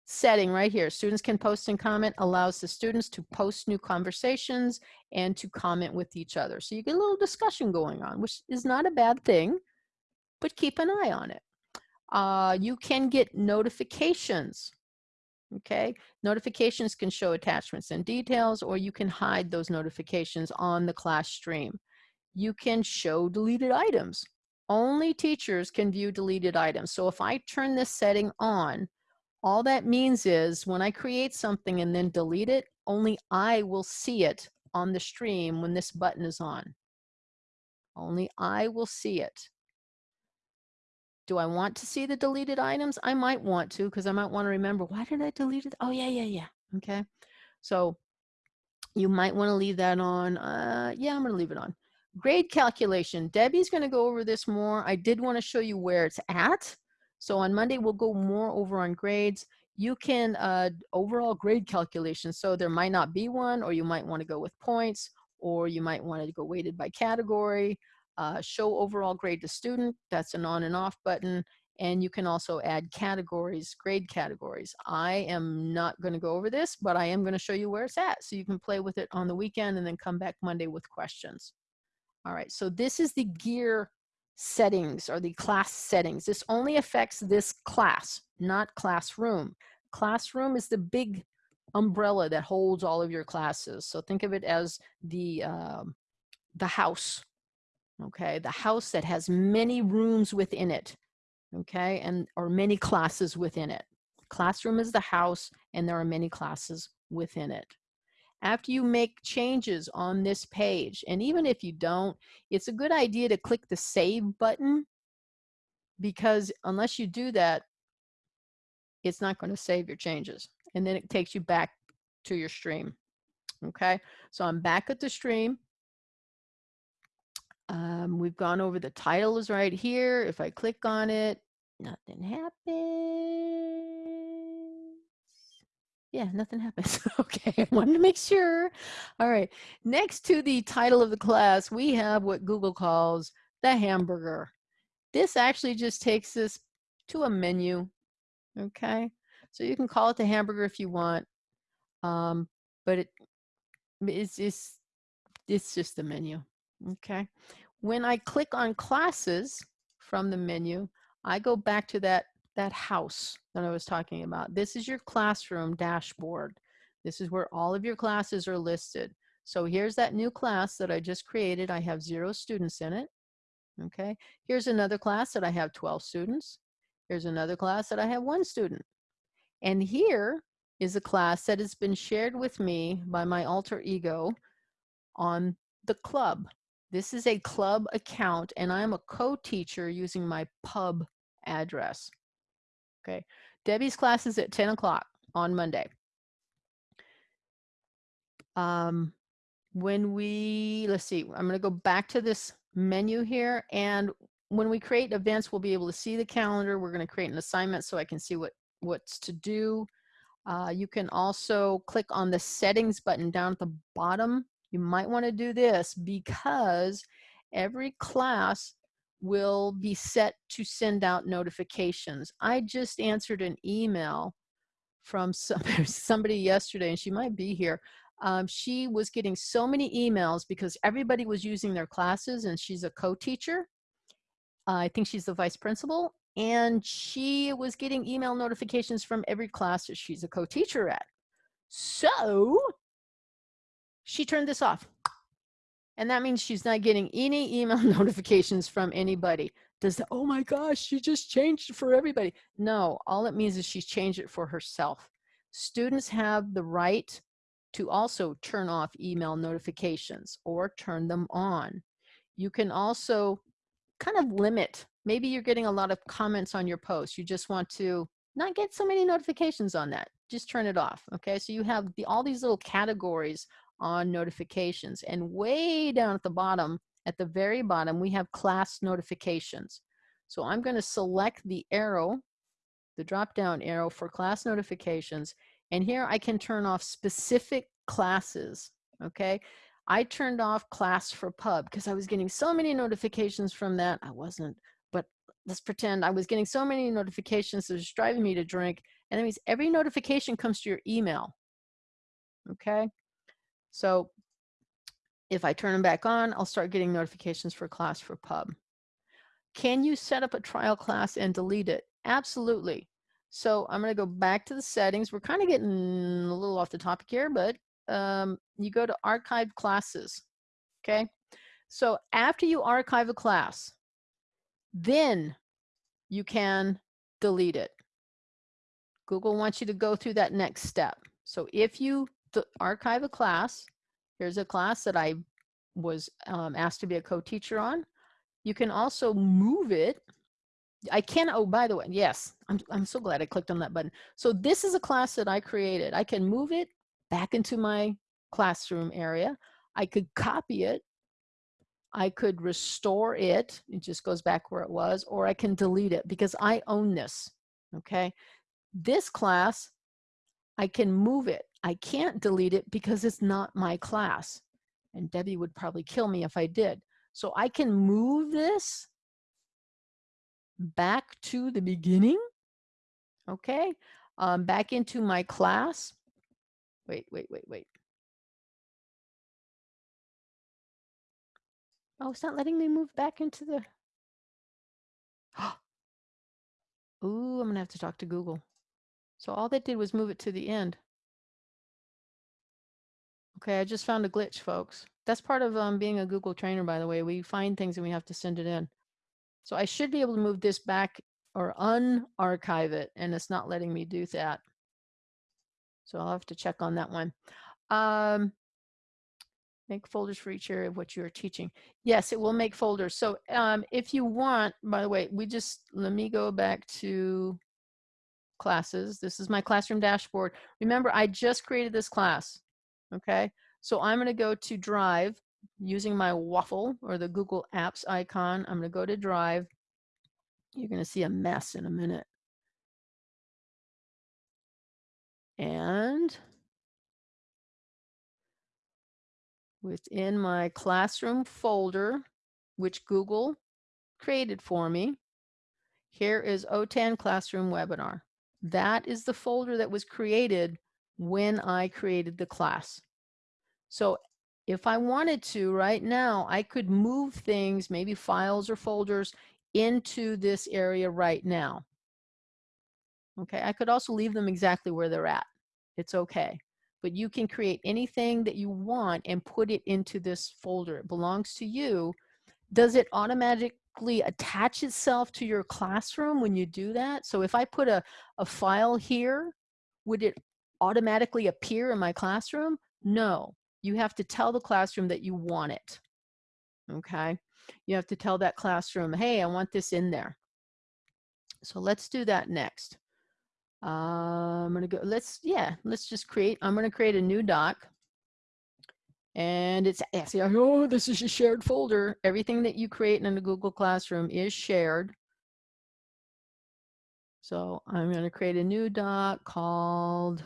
setting right here, students can post and comment, allows the students to post new conversations and to comment with each other. So you get a little discussion going on, which is not a bad thing, but keep an eye on it. Uh, you can get notifications. Okay, notifications can show attachments and details, or you can hide those notifications on the class stream. You can show deleted items. Only teachers can view deleted items. So if I turn this setting on, all that means is when I create something and then delete it, only I will see it on the stream when this button is on. Only I will see it. Do I want to see the deleted items? I might want to because I might want to remember why did I delete it? Oh, yeah, yeah, yeah. Okay. So you might want to leave that on. Uh, yeah, I'm going to leave it on. grade calculation. Debbie's going to go over this more. I did want to show you where it's at. So on Monday, we'll go more over on grades. You can uh, overall grade calculation. So there might not be one, or you might want to go with points, or you might want to go weighted by category. Uh, show overall grade to student. That's an on and off button. And you can also add categories, grade categories. I am not going to go over this, but I am going to show you where it's at. So you can play with it on the weekend and then come back Monday with questions. All right, so this is the gear settings or the class settings. This only affects this class, not classroom. Classroom is the big umbrella that holds all of your classes. So think of it as the, um, the house, okay? The house that has many rooms within it okay, and or many classes within it. Classroom is the house and there are many classes within it. After you make changes on this page, and even if you don't, it's a good idea to click the save button because unless you do that, it's not going to save your changes. And then it takes you back to your stream. Okay, so I'm back at the stream. Um, we've gone over the title is right here. If I click on it, nothing happens. Yeah, nothing happens. okay, I wanted to make sure. All right, next to the title of the class, we have what Google calls the hamburger. This actually just takes us to a menu, okay? So you can call it the hamburger if you want, um, but it, it's, it's, it's just the menu. Okay. When I click on classes from the menu, I go back to that, that house that I was talking about. This is your classroom dashboard. This is where all of your classes are listed. So here's that new class that I just created. I have zero students in it. Okay. Here's another class that I have 12 students. Here's another class that I have one student. And here is a class that has been shared with me by my alter ego on the club. This is a club account and I'm a co-teacher using my pub address. Okay, Debbie's class is at 10 o'clock on Monday. Um, when we, let's see, I'm gonna go back to this menu here and when we create events, we'll be able to see the calendar. We're gonna create an assignment so I can see what, what's to do. Uh, you can also click on the settings button down at the bottom you might want to do this because every class will be set to send out notifications. I just answered an email from somebody, yesterday, and she might be here. Um, she was getting so many emails because everybody was using their classes, and she's a co-teacher. Uh, I think she's the vice principal, and she was getting email notifications from every class that she's a co-teacher at. So she turned this off. And that means she's not getting any email notifications from anybody. Does oh my gosh, she just changed it for everybody. No, all it means is she's changed it for herself. Students have the right to also turn off email notifications or turn them on. You can also kind of limit, maybe you're getting a lot of comments on your post. You just want to not get so many notifications on that. Just turn it off, okay? So you have the, all these little categories on notifications. And way down at the bottom, at the very bottom, we have class notifications. So I'm going to select the arrow, the drop down arrow for class notifications. And here I can turn off specific classes. Okay. I turned off class for pub because I was getting so many notifications from that. I wasn't, but let's pretend I was getting so many notifications that was driving me to drink. And that means every notification comes to your email. Okay. So if I turn them back on, I'll start getting notifications for class for pub. Can you set up a trial class and delete it? Absolutely. So I'm going to go back to the settings. We're kind of getting a little off the topic here, but um, you go to archive classes. Okay. So after you archive a class, then you can delete it. Google wants you to go through that next step. So if you archive a class. Here's a class that I was um, asked to be a co-teacher on. You can also move it. I can, oh, by the way, yes, I'm, I'm so glad I clicked on that button. So this is a class that I created. I can move it back into my classroom area. I could copy it. I could restore it. It just goes back where it was, or I can delete it because I own this. Okay. This class, I can move it. I can't delete it because it's not my class. And Debbie would probably kill me if I did. So I can move this back to the beginning. Okay. Um, back into my class. Wait, wait, wait, wait. Oh, it's not letting me move back into the. Ooh, I'm gonna have to talk to Google. So all that did was move it to the end. Okay, I just found a glitch, folks. That's part of um, being a Google trainer, by the way. We find things and we have to send it in. So I should be able to move this back or unarchive it, and it's not letting me do that. So I'll have to check on that one. Um, make folders for each area of what you're teaching. Yes, it will make folders. So um, if you want, by the way, we just, let me go back to classes. This is my classroom dashboard. Remember, I just created this class, okay? So I'm gonna go to Drive using my waffle or the Google Apps icon. I'm gonna go to Drive. You're gonna see a mess in a minute. And within my classroom folder, which Google created for me, here is OTAN Classroom Webinar. That is the folder that was created when I created the class. So if I wanted to right now, I could move things, maybe files or folders into this area right now. Okay, I could also leave them exactly where they're at. It's okay. But you can create anything that you want and put it into this folder. It belongs to you. Does it automatically attach itself to your classroom when you do that? So if I put a, a file here, would it automatically appear in my classroom? No, you have to tell the classroom that you want it. Okay, you have to tell that classroom, hey, I want this in there. So let's do that next. Uh, I'm gonna go, let's, yeah, let's just create, I'm gonna create a new doc. And it's asking, oh, this is a shared folder. Everything that you create in a Google Classroom is shared. So I'm gonna create a new doc called,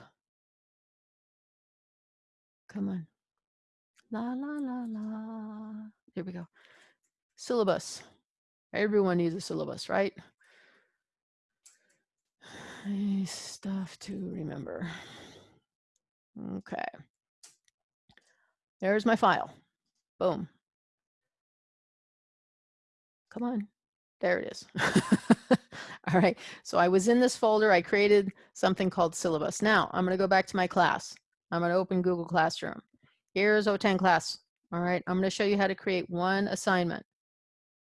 come on, la, la, la, la. There we go. Syllabus. Everyone needs a syllabus, right? Stuff to remember. Okay. There's my file. Boom. Come on. There it is. All right. So I was in this folder. I created something called syllabus. Now I'm going to go back to my class. I'm going to open Google Classroom. Here's OTAN class. All right. I'm going to show you how to create one assignment.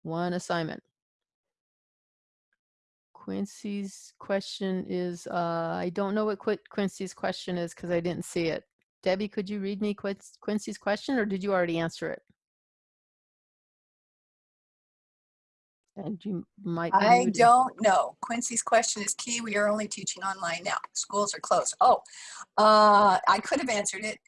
One assignment. Quincy's question is, uh, I don't know what Qu Quincy's question is because I didn't see it. Debbie, could you read me Quincy's question or did you already answer it? And you might. I don't know. Quincy's question is key. We are only teaching online now. Schools are closed. Oh, uh, I could have answered it.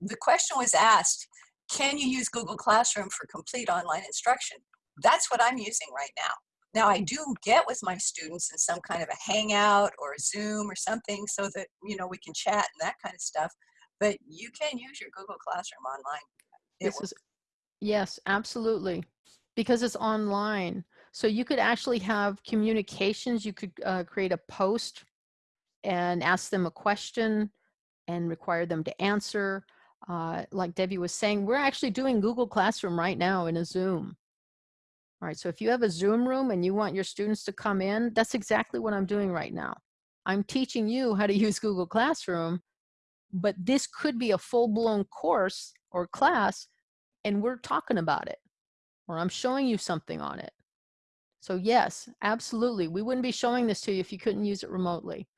The question was asked, can you use Google Classroom for complete online instruction? That's what I'm using right now. Now I do get with my students in some kind of a hangout or a Zoom or something so that, you know, we can chat and that kind of stuff, but you can use your Google Classroom online. It this is, yes, absolutely. Because it's online. So you could actually have communications. You could uh, create a post and ask them a question and require them to answer. Uh, like Debbie was saying, we're actually doing Google Classroom right now in a Zoom. All right, so if you have a Zoom room and you want your students to come in, that's exactly what I'm doing right now. I'm teaching you how to use Google Classroom, but this could be a full-blown course or class, and we're talking about it, or I'm showing you something on it. So yes, absolutely. We wouldn't be showing this to you if you couldn't use it remotely.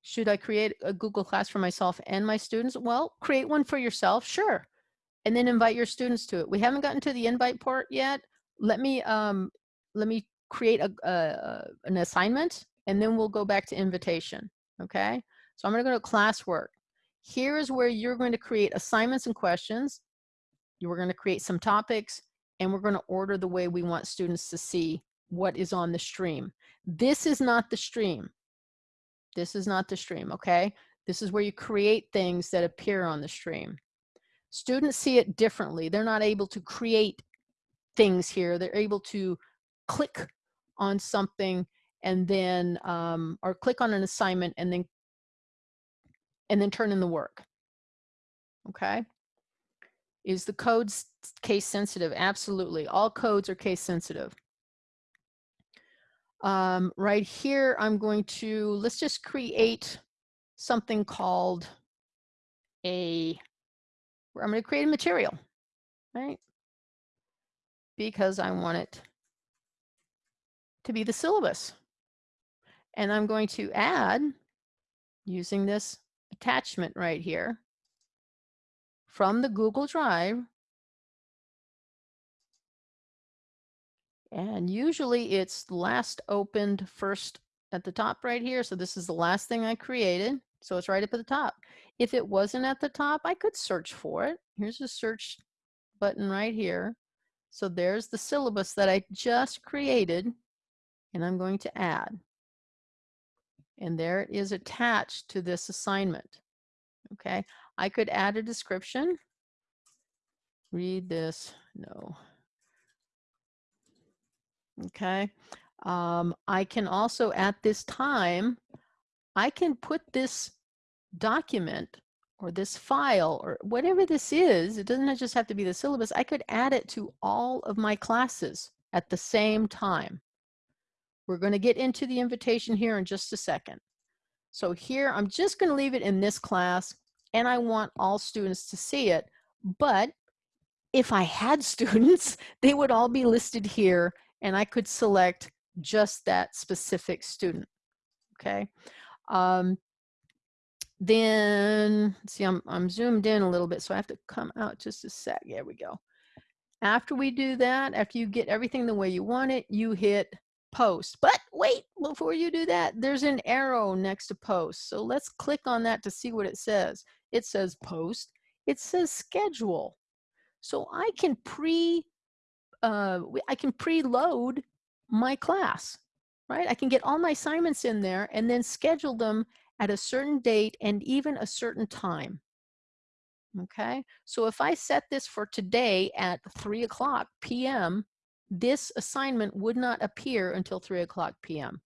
Should I create a Google Class for myself and my students? Well, create one for yourself, sure and then invite your students to it. We haven't gotten to the invite part yet. Let me um, let me create a, a, an assignment and then we'll go back to invitation. Okay. So I'm to go to classwork. Here is where you're going to create assignments and questions. You going to create some topics and we're going to order the way we want students to see what is on the stream. This is not the stream. This is not the stream, okay? This is where you create things that appear on the stream. Students see it differently. They're not able to create things here. They're able to click on something and then, um, or click on an assignment and then, and then turn in the work. Okay. Is the code case sensitive? Absolutely. All codes are case sensitive. Um, right here, I'm going to, let's just create something called a, I'm going to create a material, right? Because I want it to be the syllabus. And I'm going to add, using this attachment right here, from the Google Drive. And usually it's last opened first at the top right here. So this is the last thing I created. So it's right up at the top. If it wasn't at the top, I could search for it. Here's the search button right here. So there's the syllabus that I just created and I'm going to add. And there it is attached to this assignment. Okay, I could add a description. Read this, no. Okay, um, I can also at this time, I can put this document or this file or whatever this is, it doesn't just have to be the syllabus, I could add it to all of my classes at the same time. We're going to get into the invitation here in just a second. So here, I'm just going to leave it in this class and I want all students to see it. But if I had students, they would all be listed here and I could select just that specific student. Okay. Um, then see, I'm, I'm zoomed in a little bit, so I have to come out just a sec. There we go. After we do that, after you get everything the way you want it, you hit post. But wait, before you do that, there's an arrow next to post. So let's click on that to see what it says. It says post. It says schedule. So I can pre, uh, I can preload my class, right? I can get all my assignments in there and then schedule them at a certain date and even a certain time. Okay, so if I set this for today at 3 o'clock p.m., this assignment would not appear until 3 o'clock p.m.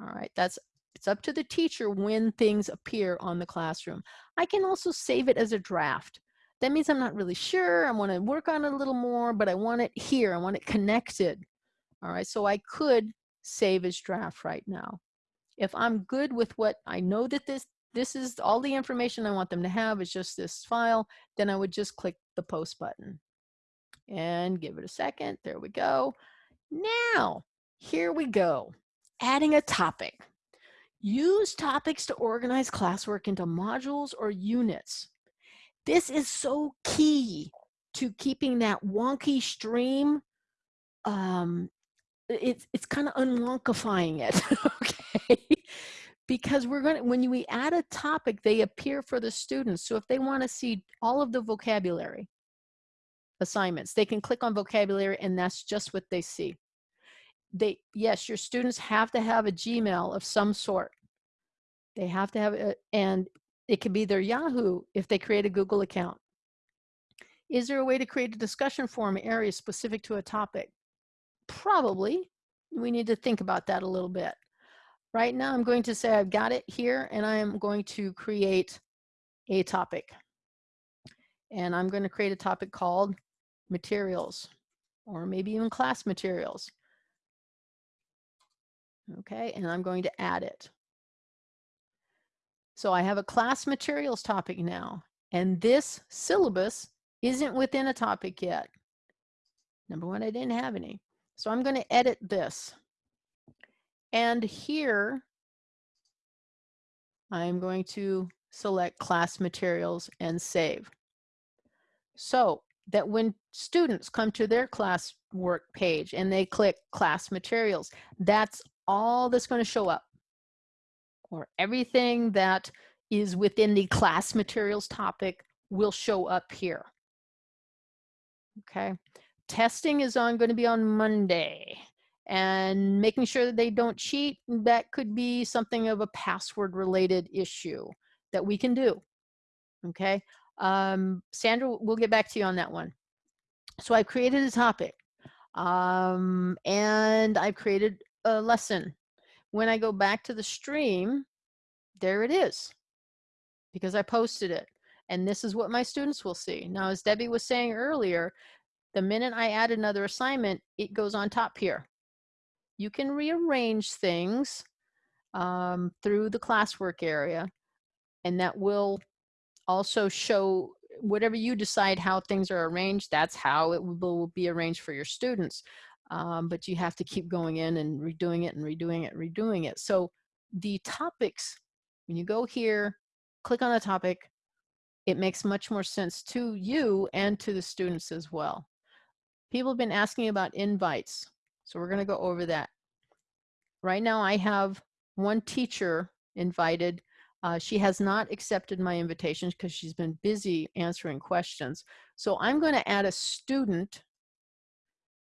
All right, that's it's up to the teacher when things appear on the classroom. I can also save it as a draft. That means I'm not really sure. I want to work on it a little more, but I want it here. I want it connected. All right, so I could save as draft right now. If I'm good with what I know that this this is all the information I want them to have is just this file, then I would just click the post button and give it a second. There we go. Now, here we go. Adding a topic. Use topics to organize classwork into modules or units. This is so key to keeping that wonky stream. Um, it's it's kind of unwonkifying it, okay? because we're going to, when we add a topic, they appear for the students. So if they want to see all of the vocabulary assignments, they can click on vocabulary and that's just what they see. They, yes, your students have to have a Gmail of some sort. They have to have it, and it can be their Yahoo if they create a Google account. Is there a way to create a discussion forum area specific to a topic? Probably. We need to think about that a little bit. Right now, I'm going to say I've got it here and I am going to create a topic. And I'm going to create a topic called materials or maybe even class materials. Okay, and I'm going to add it. So I have a class materials topic now, and this syllabus isn't within a topic yet. Number one, I didn't have any. So I'm going to edit this. And here, I'm going to select class materials and save. So that when students come to their class work page and they click class materials, that's all that's going to show up. Or everything that is within the class materials topic will show up here. Okay. Testing is on going to be on Monday. And making sure that they don't cheat, that could be something of a password related issue that we can do. Okay. Um, Sandra, we'll get back to you on that one. So I've created a topic um, and I've created a lesson. When I go back to the stream, there it is because I posted it. And this is what my students will see. Now, as Debbie was saying earlier, the minute I add another assignment, it goes on top here. You can rearrange things um, through the classwork area, and that will also show whatever you decide how things are arranged, that's how it will be arranged for your students. Um, but you have to keep going in and redoing it and redoing it, redoing it. So the topics, when you go here, click on the topic, it makes much more sense to you and to the students as well. People have been asking about invites. So we're gonna go over that. Right now I have one teacher invited uh, she has not accepted my invitations because she's been busy answering questions. So I'm going to add a student.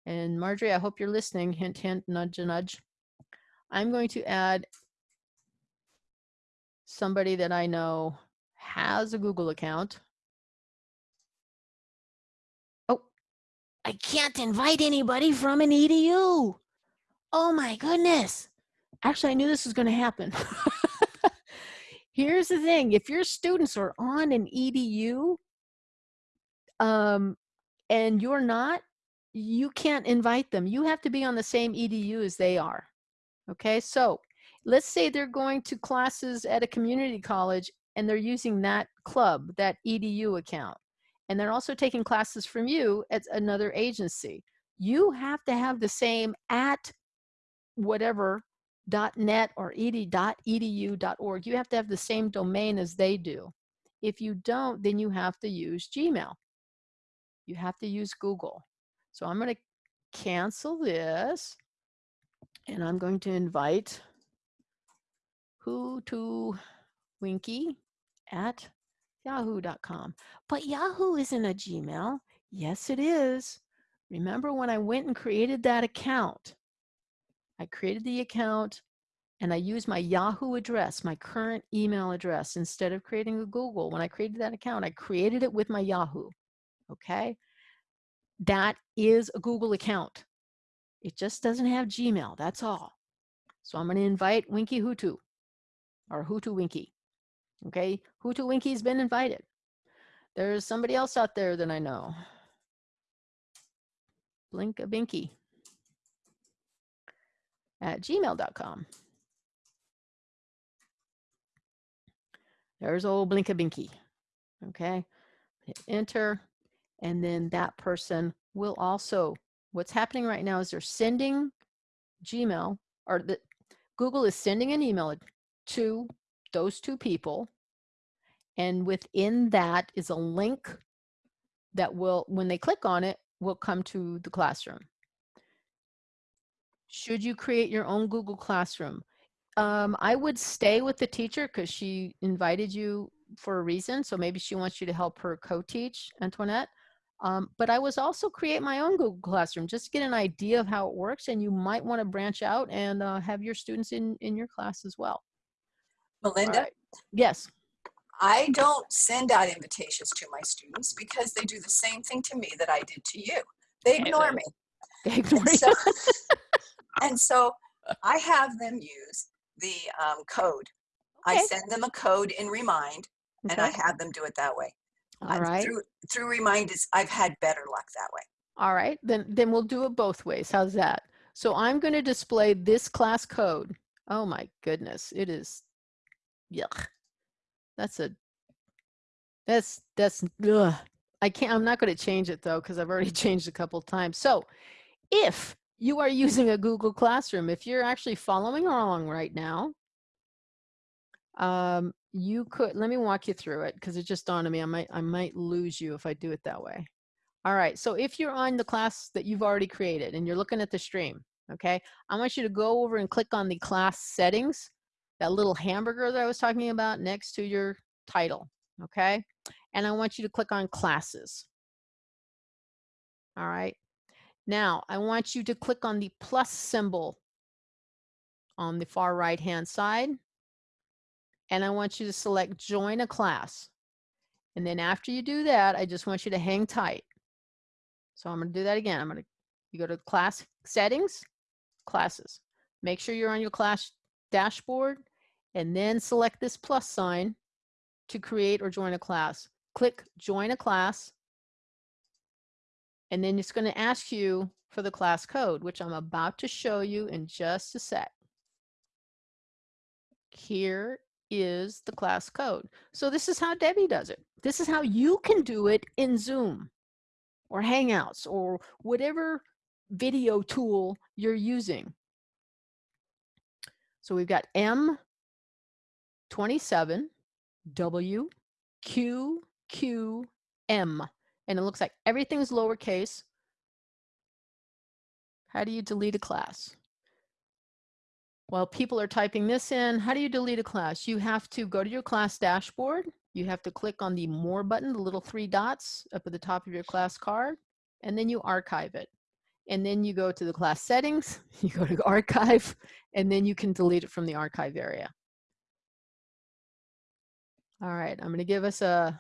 And Marjorie, I hope you're listening. Hint, hint, nudge, nudge. I'm going to add somebody that I know has a Google account. Oh, I can't invite anybody from an EDU. Oh my goodness. Actually, I knew this was going to happen. here's the thing if your students are on an edu um, and you're not you can't invite them. You have to be on the same edu as they are okay? So let's say they're going to classes at a community college and they're using that club that edu account and they're also taking classes from you at another agency. You have to have the same at whatever .net or ed.edu.org, you have to have the same domain as they do. If you don't, then you have to use Gmail. You have to use Google. So I'm going to cancel this and I'm going to invite who to Winky at yahoo.com. But Yahoo isn't a Gmail. Yes, it is. Remember when I went and created that account, I created the account and I used my Yahoo address, my current email address, instead of creating a Google. When I created that account, I created it with my Yahoo. Okay. That is a Google account. It just doesn't have Gmail. That's all. So I'm going to invite Winky Hutu or Hutu Winky. Okay. Hutu Winky's been invited. There's somebody else out there that I know. Blink a Binky at gmail.com. There's old Blinkabinky. Okay, hit enter, and then that person will also, what's happening right now is they're sending Gmail, or the, Google is sending an email to those two people, and within that is a link that will, when they click on it, will come to the classroom. Should you create your own Google Classroom? Um, I would stay with the teacher because she invited you for a reason. So maybe she wants you to help her co-teach, Antoinette. Um, but I was also create my own Google Classroom, just to get an idea of how it works. And you might want to branch out and uh, have your students in, in your class as well. Melinda? Right. Yes. I don't send out invitations to my students because they do the same thing to me that I did to you. They ignore me. They ignore so, and so I have them use the um, code. Okay. I send them a code in Remind, and I have them do it that way. All right. Through through Remind is I've had better luck that way. All right, then then we'll do it both ways. How's that? So I'm going to display this class code. Oh my goodness, it is yuck. That's a that's that's ugh. I can't I'm not going to change it though cuz I've already changed a couple times. So, if you are using a Google Classroom, if you're actually following along right now, um you could let me walk you through it because it just dawned on me I might I might lose you if I do it that way. All right, so if you're on the class that you've already created and you're looking at the stream, okay, I want you to go over and click on the class settings, that little hamburger that I was talking about next to your title, okay? And I want you to click on classes. All right. Now I want you to click on the plus symbol on the far right hand side. And I want you to select join a class. And then after you do that, I just want you to hang tight. So I'm going to do that again. I'm going to, you go to class settings, classes. Make sure you're on your class dashboard and then select this plus sign to create or join a class. Click join a class. And then it's going to ask you for the class code, which I'm about to show you in just a sec. Here is the class code. So this is how Debbie does it. This is how you can do it in Zoom or Hangouts or whatever video tool you're using. So we've got M27, W, Q, Q, M. And it looks like everything's lowercase. How do you delete a class? While people are typing this in, how do you delete a class? You have to go to your class dashboard. You have to click on the More button, the little three dots up at the top of your class card, and then you archive it. And then you go to the class settings, you go to archive, and then you can delete it from the archive area. All right, I'm gonna give us a,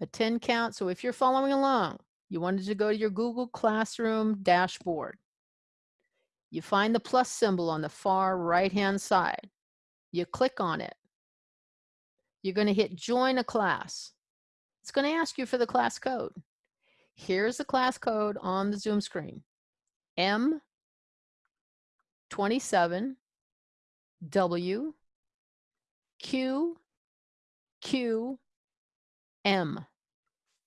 a 10 count. So if you're following along, you wanted to go to your Google Classroom dashboard. You find the plus symbol on the far right-hand side. You click on it. You're gonna hit join a class. It's gonna ask you for the class code. Here's the class code on the Zoom screen. M27 W Q Q M.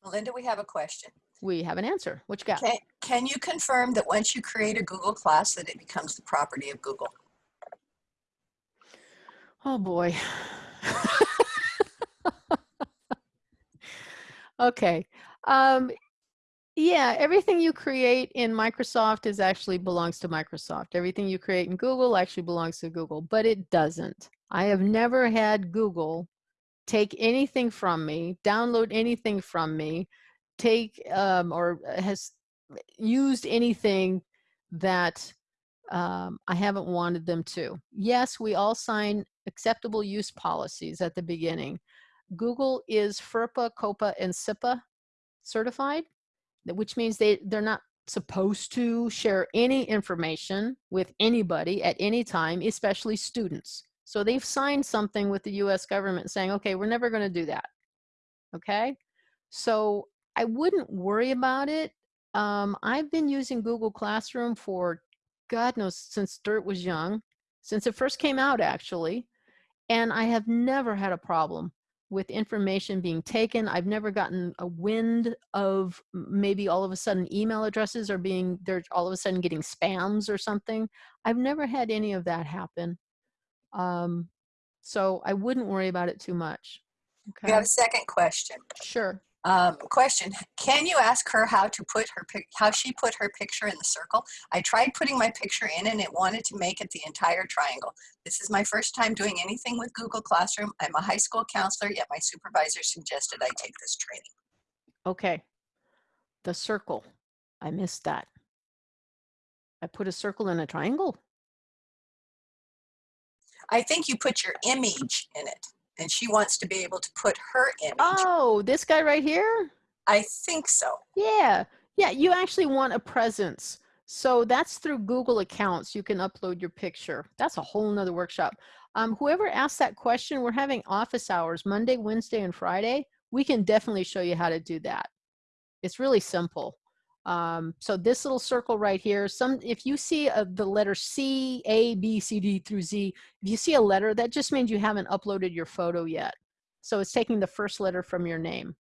Melinda, we have a question. We have an answer. What you got? Can, can you confirm that once you create a Google class that it becomes the property of Google? Oh boy. okay. Um, yeah, everything you create in Microsoft is actually belongs to Microsoft. Everything you create in Google actually belongs to Google, but it doesn't. I have never had Google take anything from me, download anything from me, take um, or has used anything that um, I haven't wanted them to. Yes, we all sign acceptable use policies at the beginning. Google is FERPA, COPPA, and CIPA certified, which means they, they're not supposed to share any information with anybody at any time, especially students. So they've signed something with the US government saying, okay, we're never going to do that. Okay. So I wouldn't worry about it. Um, I've been using Google Classroom for God knows since Dirt was young, since it first came out actually. And I have never had a problem with information being taken. I've never gotten a wind of maybe all of a sudden email addresses are being, they're all of a sudden getting spams or something. I've never had any of that happen. Um, so I wouldn't worry about it too much. We Okay, have a second question. sure. Um, question, can you ask her how to put her, pic- how she put her picture in the circle? I tried putting my picture in and it wanted to make it the entire triangle. This is my first time doing anything with Google Classroom. I'm a high school counselor, yet my supervisor suggested I take this training. Okay. The circle. I missed that. I put a circle in a triangle. I think you put your image in it and she wants to be able to put her image. Oh, this guy right here? I think so. Yeah. Yeah, you actually want a presence. So that's through Google accounts. You can upload your picture. That's a whole nother workshop. Um, whoever asked that question, we're having office hours Monday, Wednesday, and Friday. We can definitely show you how to do that. It's really simple. Um, so this little circle right here, some if you see a, the letter C, A, B, C, D through Z, if you see a letter, that just means you haven't uploaded your photo yet. So it's taking the first letter from your name,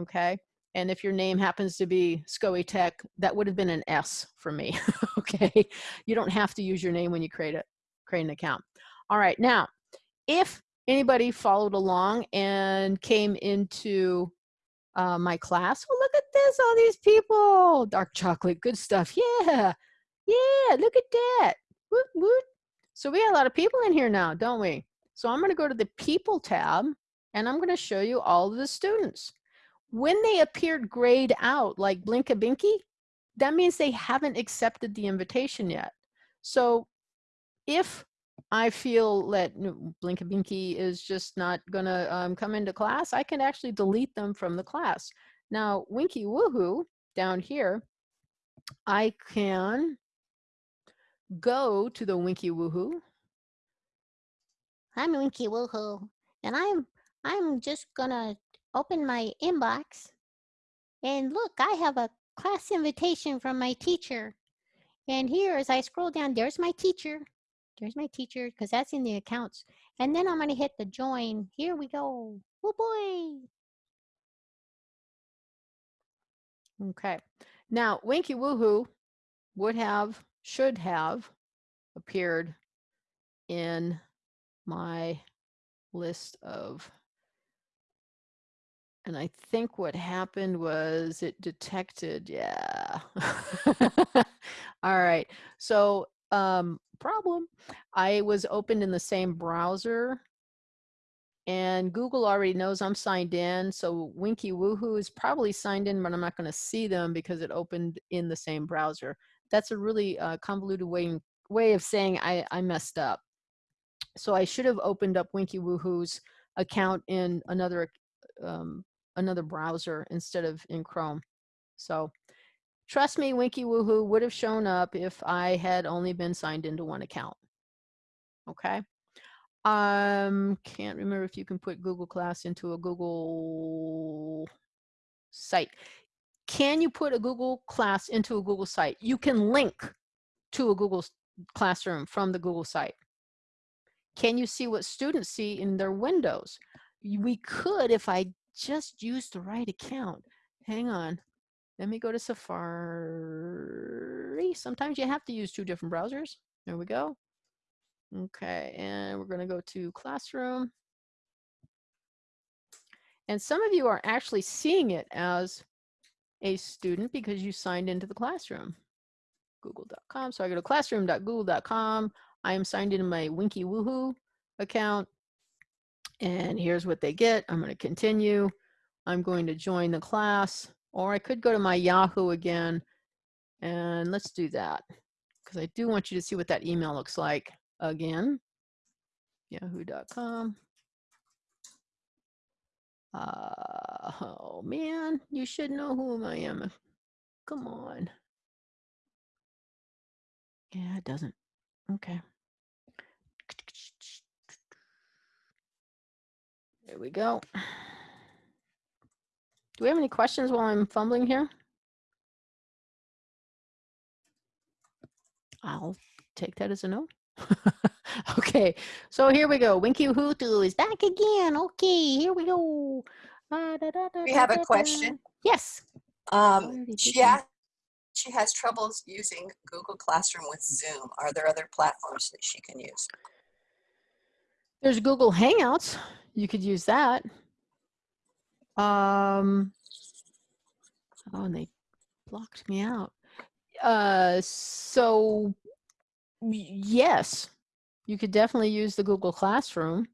okay? And if your name happens to be Scoey Tech, that would have been an S for me, okay? You don't have to use your name when you create, a, create an account. All right, now, if anybody followed along and came into uh, my class. Well, look at this, all these people. Dark chocolate, good stuff. Yeah, yeah, look at that. Woot, woot. So we got a lot of people in here now, don't we? So I'm gonna go to the people tab and I'm gonna show you all of the students. When they appeared grayed out like Blinka Binky, that means they haven't accepted the invitation yet. So if I feel that Blinkabinky is just not gonna um, come into class, I can actually delete them from the class. Now, Winky Woohoo down here, I can go to the Winky Woohoo. I'm Winky Woohoo, and I'm I'm just gonna open my inbox, and look, I have a class invitation from my teacher. And here, as I scroll down, there's my teacher. There's my teacher, because that's in the accounts. And then I'm gonna hit the join. Here we go. Oh boy. Okay. Now, Winky Woohoo would have, should have appeared in my list of and I think what happened was it detected, yeah. All right. So um, problem, I was opened in the same browser and Google already knows I'm signed in. So Winky Woohoo is probably signed in, but I'm not going to see them because it opened in the same browser. That's a really uh, convoluted way, way of saying I, I messed up. So I should have opened up Winky Woohoo's account in another um, another browser instead of in Chrome. So trust me, Winky Woohoo would have shown up if I had only been signed into one account. Okay. Um, can't remember if you can put Google Class into a Google site. Can you put a Google Class into a Google site? You can link to a Google Classroom from the Google site. Can you see what students see in their windows? We could if I just use the right account. Hang on. Let me go to Safari. Sometimes you have to use two different browsers. There we go. Okay, and we're going to go to Classroom. And some of you are actually seeing it as a student because you signed into the classroom. Google.com. So I go to classroom.google.com. I am signed into my Winky Woohoo account. And here's what they get. I'm going to continue. I'm going to join the class, or I could go to my Yahoo again. And let's do that because I do want you to see what that email looks like again. Yahoo.com. Uh, oh man, you should know who I am. Come on. Yeah, it doesn't. Okay. There we go. Do we have any questions while I'm fumbling here? I'll take that as a no. okay, so here we go. Winky Woohoo is back again. Okay, here we go. Uh, da, da, da, We have a question. Yes. Um, she, did that. ha- she has troubles using Google Classroom with Zoom. Are there other platforms that she can use? There's Google Hangouts. You could use that. Um, oh, and they blocked me out. Uh, so yes, you could definitely use the Google Classroom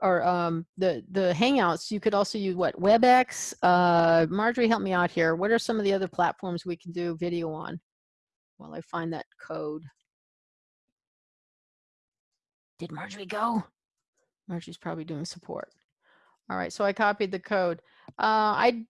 or um, the the Hangouts. You could also use what WebEx. Uh, Marjorie, help me out here. What are some of the other platforms we can do video on? While I find that code. Did Marjorie go? Marjorie's probably doing support. All right, so I copied the code. Uh, I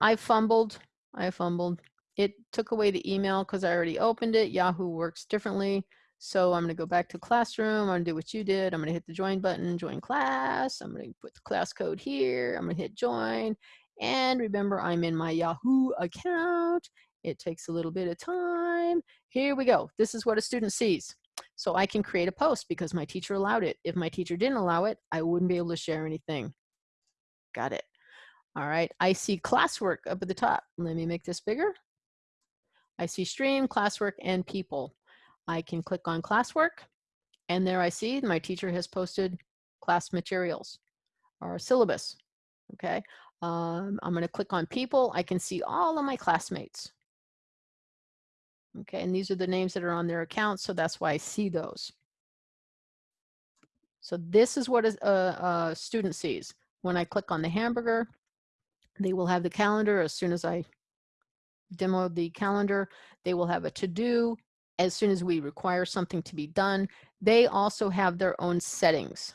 I fumbled. I fumbled. It took away the email because I already opened it. Yahoo works differently. So I'm going to go back to classroom. I'm to do what you did. I'm going to hit the join button, join class. I'm going to put the class code here. I'm going to hit join. And remember, I'm in my Yahoo account. It takes a little bit of time. Here we go. This is what a student sees. So I can create a post because my teacher allowed it. If my teacher didn't allow it, I wouldn't be able to share anything. Got it. All right, I see classwork up at the top. Let me make this bigger. I see stream, classwork, and people. I can click on classwork, and there I see my teacher has posted class materials or syllabus. Okay, um, I'm gonna click on people. I can see all of my classmates. Okay, and these are the names that are on their accounts, so that's why I see those. So this is what a, a, a student sees. When I click on the hamburger, they will have the calendar as soon as I demo the calendar. They will have a to-do as soon as we require something to be done. They also have their own settings.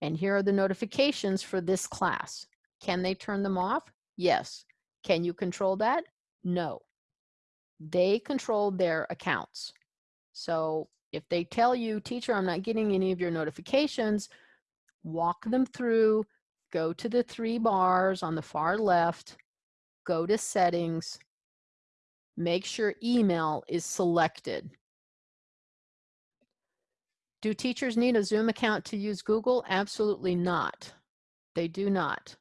And here are the notifications for this class. Can they turn them off? Yes. Can you control that? No. They control their accounts. So if they tell you, teacher, I'm not getting any of your notifications, walk them through, go to the three bars on the far left, go to settings, make sure email is selected. Do teachers need a Zoom account to use Google? Absolutely not. They do not.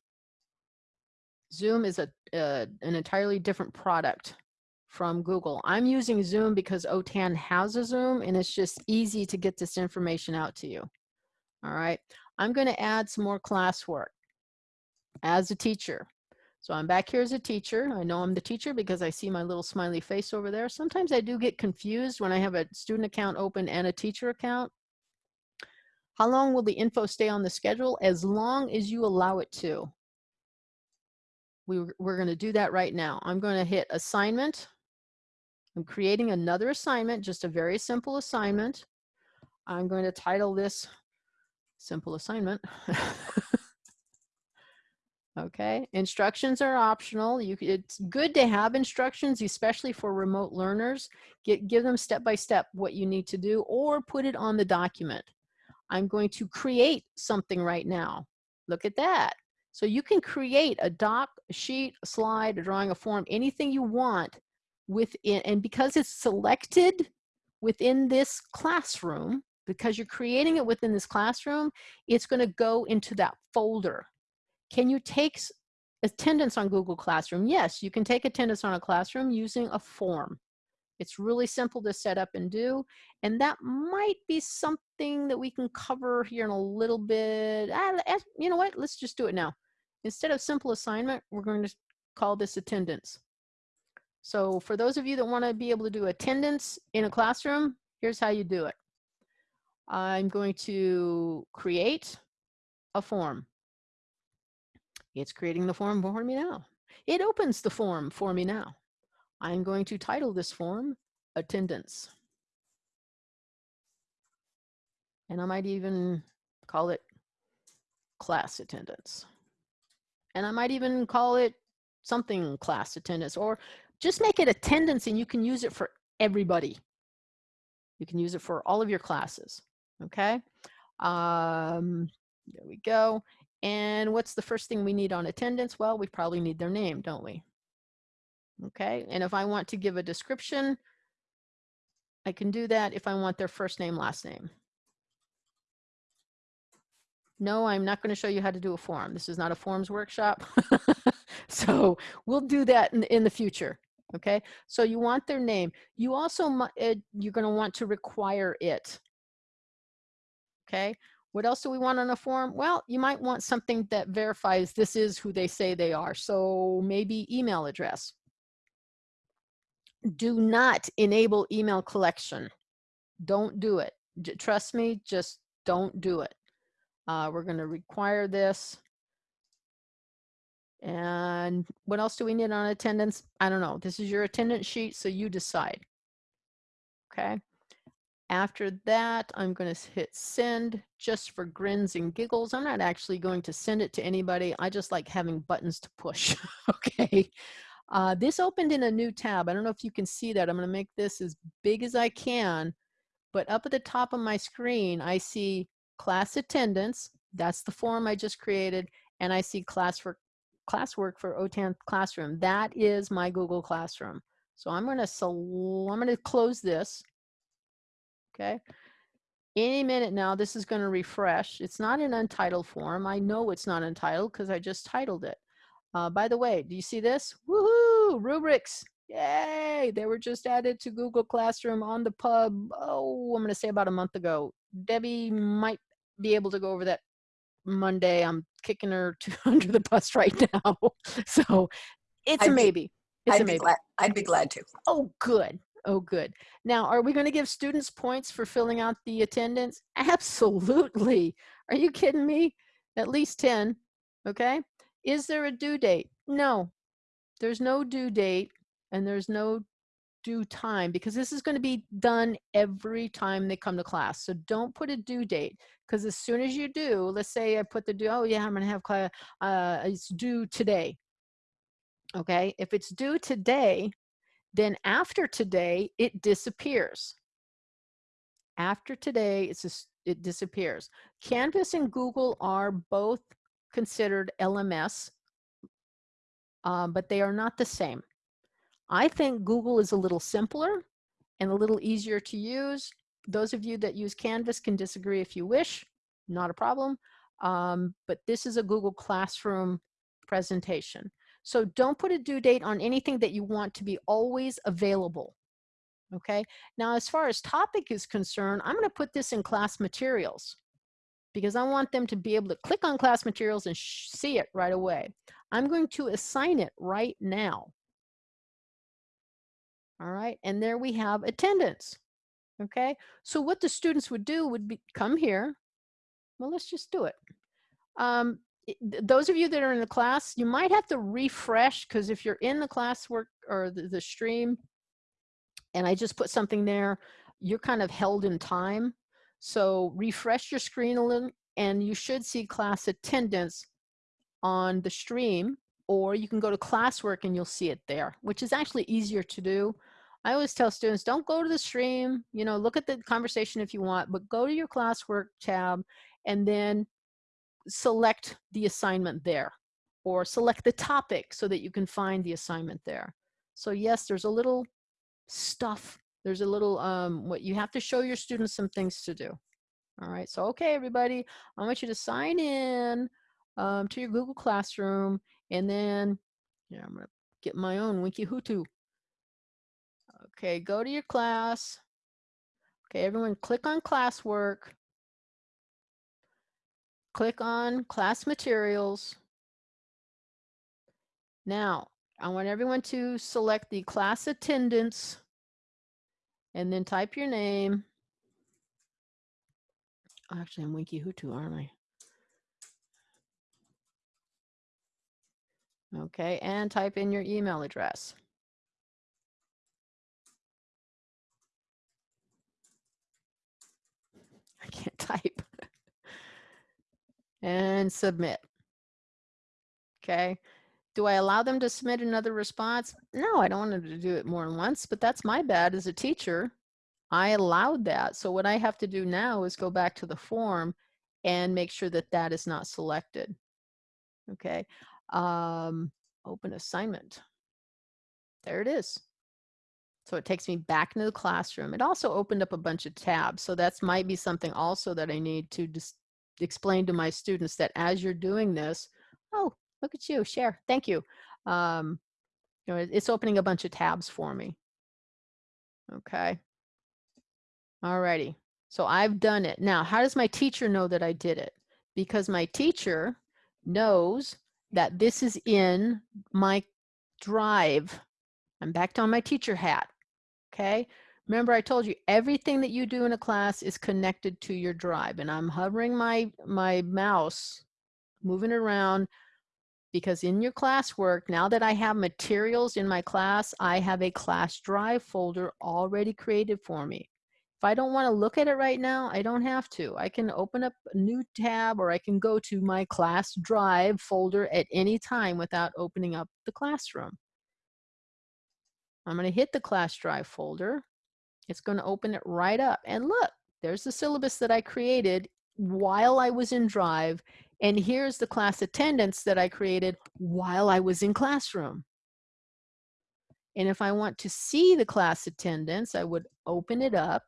Zoom is a, uh, an entirely different product from Google. I'm using Zoom because OTAN has a Zoom and it's just easy to get this information out to you. All right, I'm going to add some more classwork as a teacher. So I'm back here as a teacher. I know I'm the teacher because I see my little smiley face over there. Sometimes I do get confused when I have a student account open and a teacher account. How long will the info stay on the schedule? As long as you allow it to. We, we're going to do that right now. I'm going to hit assignment. I'm creating another assignment, just a very simple assignment. I'm going to title this simple assignment. okay, instructions are optional. You, it's good to have instructions, especially for remote learners. Get, give them step by step what you need to do or put it on the document. I'm going to create something right now. Look at that. So you can create a doc, a sheet, a slide, a drawing, a form, anything you want within, and because it's selected within this classroom, because you're creating it within this classroom, it's gonna go into that folder. Can you take attendance on Google Classroom? Yes, you can take attendance on a classroom using a form. It's really simple to set up and do. And that might be something that we can cover here in a little bit. Ah, you know what? Let's just do it now. Instead of simple assignment, we're going to call this attendance. So for those of you that want to be able to do attendance in a classroom, here's how you do it. I'm going to create a form. It's creating the form for me now. It opens the form for me now. I'm going to title this form attendance. And I might even call it class attendance. And I might even call it something class attendance or just make it attendance and you can use it for everybody. You can use it for all of your classes. Okay. Um, there we go. And what's the first thing we need on attendance? Well, we probably need their name, don't we? Okay, and if I want to give a description, I can do that if I want their first name, last name. No, I'm not going to show you how to do a form. This is not a forms workshop. so we'll do that in, in the future. Okay, so you want their name. You also, uh, you're going to want to require it. Okay, what else do we want on a form? Well, you might want something that verifies this is who they say they are. So maybe email address do not enable email collection. Don't do it. J trust me, just don't do it. Uh, we're going to require this. And what else do we need on attendance? I don't know. This is your attendance sheet, so you decide. Okay. After that, I'm going to hit send just for grins and giggles. I'm not actually going to send it to anybody. I just like having buttons to push. okay. Uh, this opened in a new tab. I don't know if you can see that. I'm going to make this as big as I can. But up at the top of my screen, I see class attendance. That's the form I just created. And I see class for classwork for OTAN Classroom. That is my Google Classroom. So I'm going to I'm going to close this. Okay. Any minute now, this is going to refresh. It's not an untitled form. I know it's not untitled because I just titled it. Uh, by the way, do you see this? Woohoo! Rubrics. Yay! They were just added to Google Classroom on the pub. Oh, I'm going to say about a month ago. Debbie might be able to go over that Monday. I'm kicking her to, under the bus right now. so it's I'd a be- maybe. It's I'd a be maybe. glad, I'd be glad to. Oh, good. Oh, good. Now, are we going to give students points for filling out the attendance? Absolutely. Are you kidding me? At least 10. Okay. Is there a due date? No. there's no due date and there's no due time because this is going to be done every time they come to class. So don't put a due date because as soon as you do, let's say I put the due, oh yeah, I'm going to have class, uh, it's due today. Okay, if it's due today, then after today, it disappears. After today, it's just, it disappears. Canvas and Google are both considered LMS, um, but they are not the same. I think Google is a little simpler and a little easier to use. Those of you that use Canvas can disagree if you wish, not a problem. Um, but this is a Google Classroom presentation. So don't put a due date on anything that you want to be always available. Okay, now as far as topic is concerned, I'm gonna put this in class materials because I want them to be able to click on class materials and see it right away. I'm going to assign it right now. All right, and there we have attendance. Okay, so what the students would do would be come here. Well, let's just do it. Um, those of you that are in the class, you might have to refresh because if you're in the classwork or the, the stream, and I just put something there, you're kind of held in time. So refresh your screen a little and you should see class attendance on the stream or you can go to classwork and you'll see it there, which is actually easier to do. I always tell students, don't go to the stream, you know, look at the conversation if you want, but go to your classwork tab and then select the assignment there or select the topic so that you can find the assignment there. So yes, there's a little stuff. There's a little, um, what you have to show your students some things to do. All right, so okay, everybody, I want you to sign in um, to your Google Classroom and then, yeah, I'm gonna get my own Winky-Woohoo. Okay, go to your class. Okay, everyone click on classwork. Click on class materials. Now, I want everyone to select the class attendance and then type your name. Actually, I'm Winky-Woohoo, aren't I? Okay, and type in your email address. I can't type. And submit. Okay. Do I allow them to submit another response? No, I don't want them to do it more than once, but that's my bad as a teacher. I allowed that. So what I have to do now is go back to the form and make sure that that is not selected. Okay. Um, open assignment. There it is. So it takes me back into the classroom. It also opened up a bunch of tabs. So that's might be something also that I need to just explain to my students that as you're doing this, oh, Look at you, share. Thank you. Um, you know, it's opening a bunch of tabs for me. Okay. All righty. So I've done it. Now, how does my teacher know that I did it? Because my teacher knows that this is in my drive. I'm back on my teacher hat. Okay. Remember I told you everything that you do in a class is connected to your drive and I'm hovering my, my mouse, moving around because in your classwork, now that I have materials in my class, I have a class drive folder already created for me. If I don't want to look at it right now, I don't have to. I can open up a new tab or I can go to my class drive folder at any time without opening up the classroom. I'm going to hit the class drive folder. It's going to open it right up. And look, there's the syllabus that I created while I was in Drive and here's the class attendance that I created while I was in classroom. And if I want to see the class attendance, I would open it up.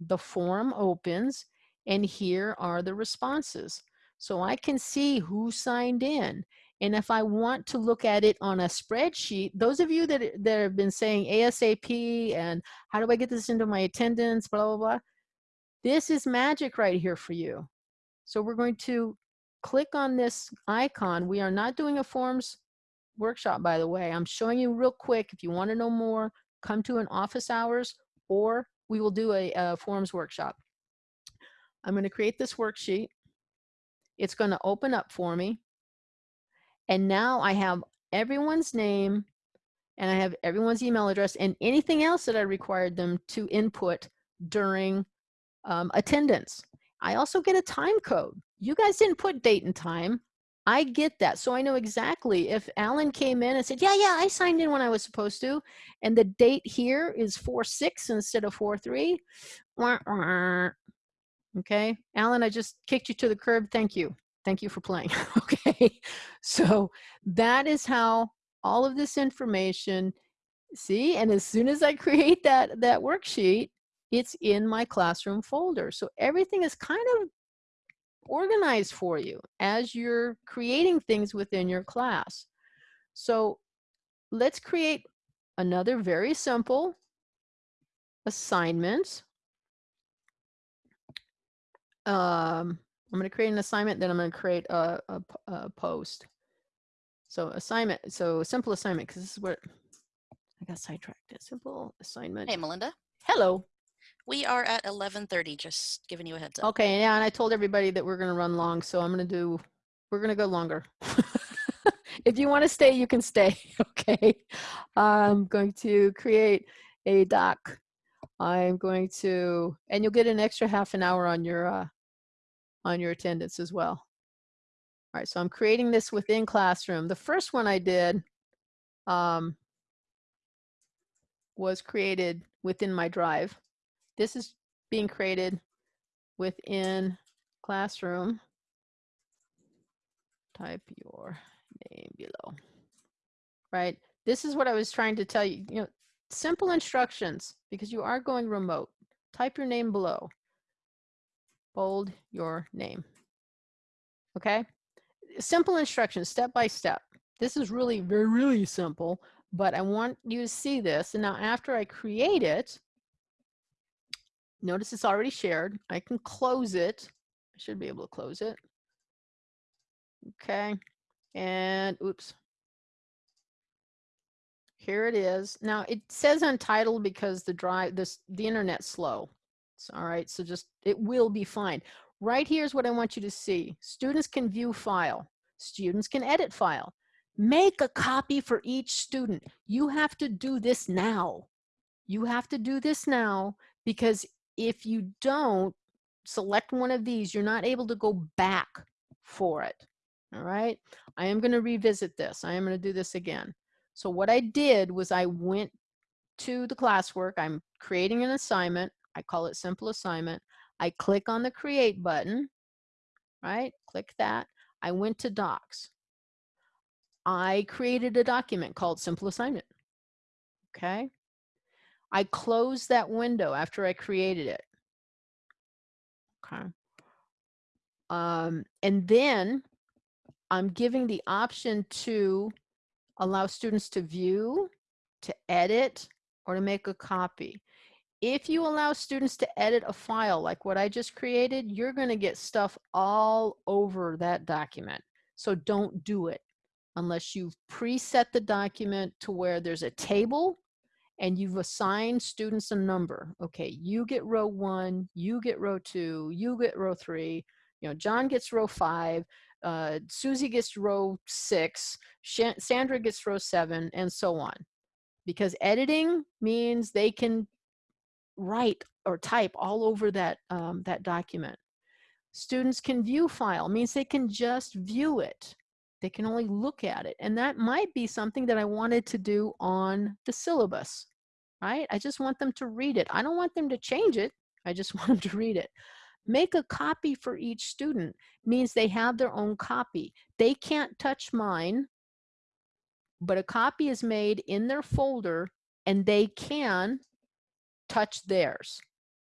The form opens and here are the responses. So I can see who signed in. And if I want to look at it on a spreadsheet, those of you that, that have been saying ASAP and how do I get this into my attendance, blah, blah, blah, this is magic right here for you. So we're going to click on this icon. We are not doing a forms workshop, by the way. I'm showing you real quick. If you want to know more, come to an office hours or we will do a, a forms workshop. I'm going to create this worksheet. It's going to open up for me. And now I have everyone's name and I have everyone's email address and anything else that I required them to input during um, attendance. I also get a time code. You guys didn't put date and time. I get that. So I know exactly if Alan came in and said, yeah, yeah, I signed in when I was supposed to. And the date here is 4-6 instead of 4-3. Okay. Alan, I just kicked you to the curb. Thank you. Thank you for playing. okay. So that is how all of this information, see, and as soon as I create that, that worksheet, it's in my classroom folder. So everything is kind of organized for you as you're creating things within your class. So let's create another very simple assignment. Um, I'm going to create an assignment, then I'm going to create a, a, a post. So assignment, so simple assignment, because this is what I got sidetracked. A simple assignment. Hey, Melinda. Hello. We are at 11:30. Just giving you a heads up. Okay, yeah, and I told everybody that we're going to run long, so I'm going to do. We're going to go longer. if you want to stay, you can stay. Okay. I'm going to create a doc. I'm going to, and you'll get an extra half an hour on your uh, on your attendance as well. All right, so I'm creating this within Classroom. The first one I did um, was created within my drive. This is being created within Classroom. Type your name below. Right, this is what I was trying to tell you. You know, simple instructions because you are going remote. Type your name below. Bold your name. Okay, simple instructions, step by step. This is really very, really simple, but I want you to see this. And now after I create it, notice it's already shared. I can close it. I should be able to close it. Okay. And oops. Here it is. Now it says untitled because the drive, this, the internet's slow. So, all right. So just, it will be fine. Right here is what I want you to see. Students can view file. Students can edit file. Make a copy for each student. You have to do this now. You have to do this now because if you don't select one of these, you're not able to go back for it. All right. I am going to revisit this. I am going to do this again. So what I did was I went to the classwork. I'm creating an assignment. I call it simple assignment. I click on the create button, right? Click that. I went to docs. I created a document called simple assignment. Okay. I closed that window after I created it. Okay. Um, and then I'm giving the option to allow students to view, to edit, or to make a copy. If you allow students to edit a file like what I just created, you're going to get stuff all over that document. So don't do it unless you've preset the document to where there's a table and you've assigned students a number. Okay, you get row one, you get row two, you get row three, you know, John gets row five, uh, Susie gets row six, Sandra gets row seven, and so on. Because editing means they can write or type all over that, um, that document. Students can view file, means they can just view it. They can only look at it. And that might be something that I wanted to do on the syllabus, right? I just want them to read it. I don't want them to change it. I just want them to read it. Make a copy for each student means they have their own copy. They can't touch mine, but a copy is made in their folder and they can touch theirs.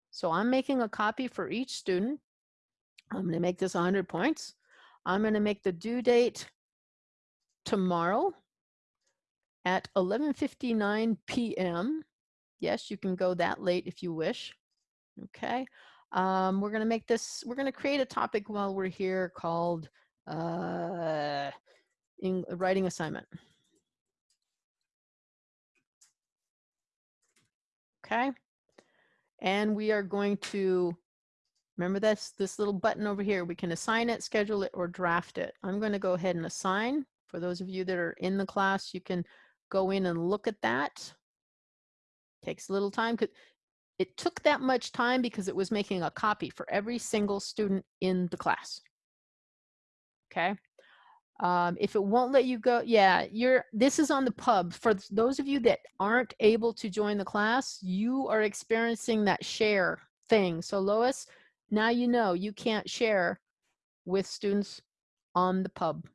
So I'm making a copy for each student. I'm going to make this 100 points. I'm going to make the due date tomorrow at 11.59 p.m. Yes, you can go that late if you wish. Okay. Um, we're going to make this, we're going to create a topic while we're here called uh, in, writing assignment. Okay. And we are going to, remember this, this little button over here, we can assign it, schedule it, or draft it. I'm going to go ahead and assign For those of you that are in the class, you can go in and look at that. Takes a little time. It took that much time because it was making a copy for every single student in the class. Okay. Um, if it won't let you go, yeah, you're, this is on the pub. For those of you that aren't able to join the class, you are experiencing that share thing. So Lois, now you know you can't share with students on the pub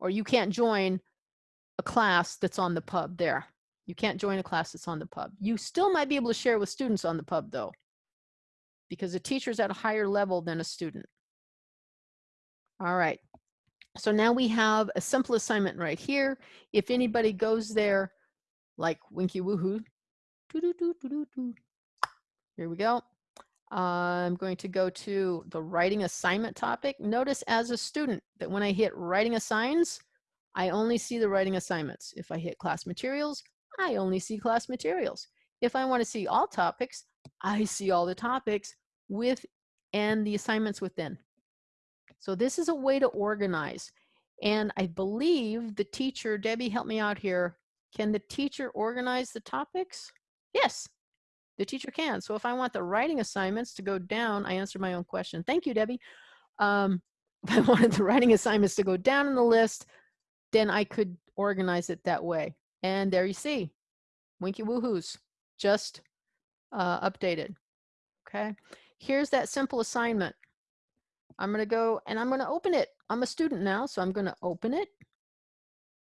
or you can't join a class that's on the pub there. You can't join a class that's on the pub. You still might be able to share with students on the pub though, because the teacher's at a higher level than a student. All right. So now we have a simple assignment right here. If anybody goes there, like Winky Woohoo, doo-doo-doo-doo-doo-doo. here we go. I'm going to go to the writing assignment topic. Notice as a student that when I hit writing assigns, I only see the writing assignments. If I hit class materials, I only see class materials. If I want to see all topics, I see all the topics with and the assignments within. So this is a way to organize. And I believe the teacher, Debbie, help me out here. Can the teacher organize the topics? Yes, the teacher can. So if I want the writing assignments to go down, I answered my own question. Thank you, Debbie. Um, if I wanted the writing assignments to go down in the list, then I could organize it that way. And there you see, Winky Woohoos just uh, updated. Okay, here's that simple assignment. I'm going to go and I'm going to open it. I'm a student now, so I'm going to open it.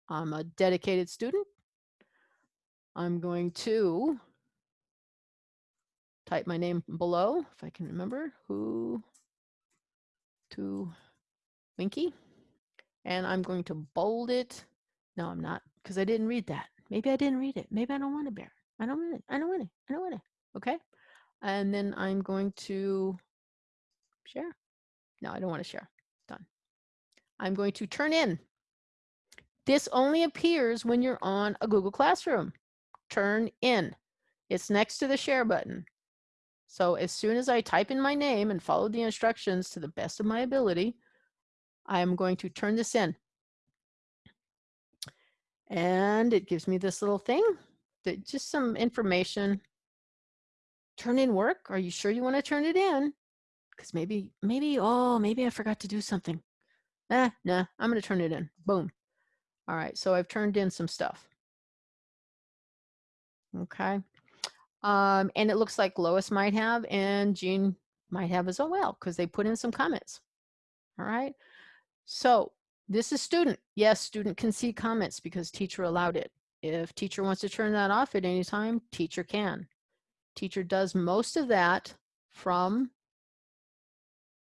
I'm a dedicated student. I'm going to type my name below if I can remember who to Winky. And I'm going to bold it. No, I'm not because I didn't read that. Maybe I didn't read it. Maybe I don't want to bear. I don't want it. I don't want it. I don't want it. Okay. And then I'm going to share. No, I don't want to share. Done. I'm going to turn in. This only appears when you're on a Google Classroom. Turn in. It's next to the share button. So as soon as I type in my name and follow the instructions to the best of my ability, I am going to turn this in. And it gives me this little thing, that just some information. Turn in work. Are you sure you want to turn it in? Because maybe, maybe, oh, maybe I forgot to do something. Ah, nah, I'm going to turn it in. Boom. All right, so I've turned in some stuff. Okay. Um, and it looks like Lois might have and Jean might have as well because they put in some comments. All right. So this is student. Yes, student can see comments because teacher allowed it. If teacher wants to turn that off at any time, teacher can. Teacher does most of that from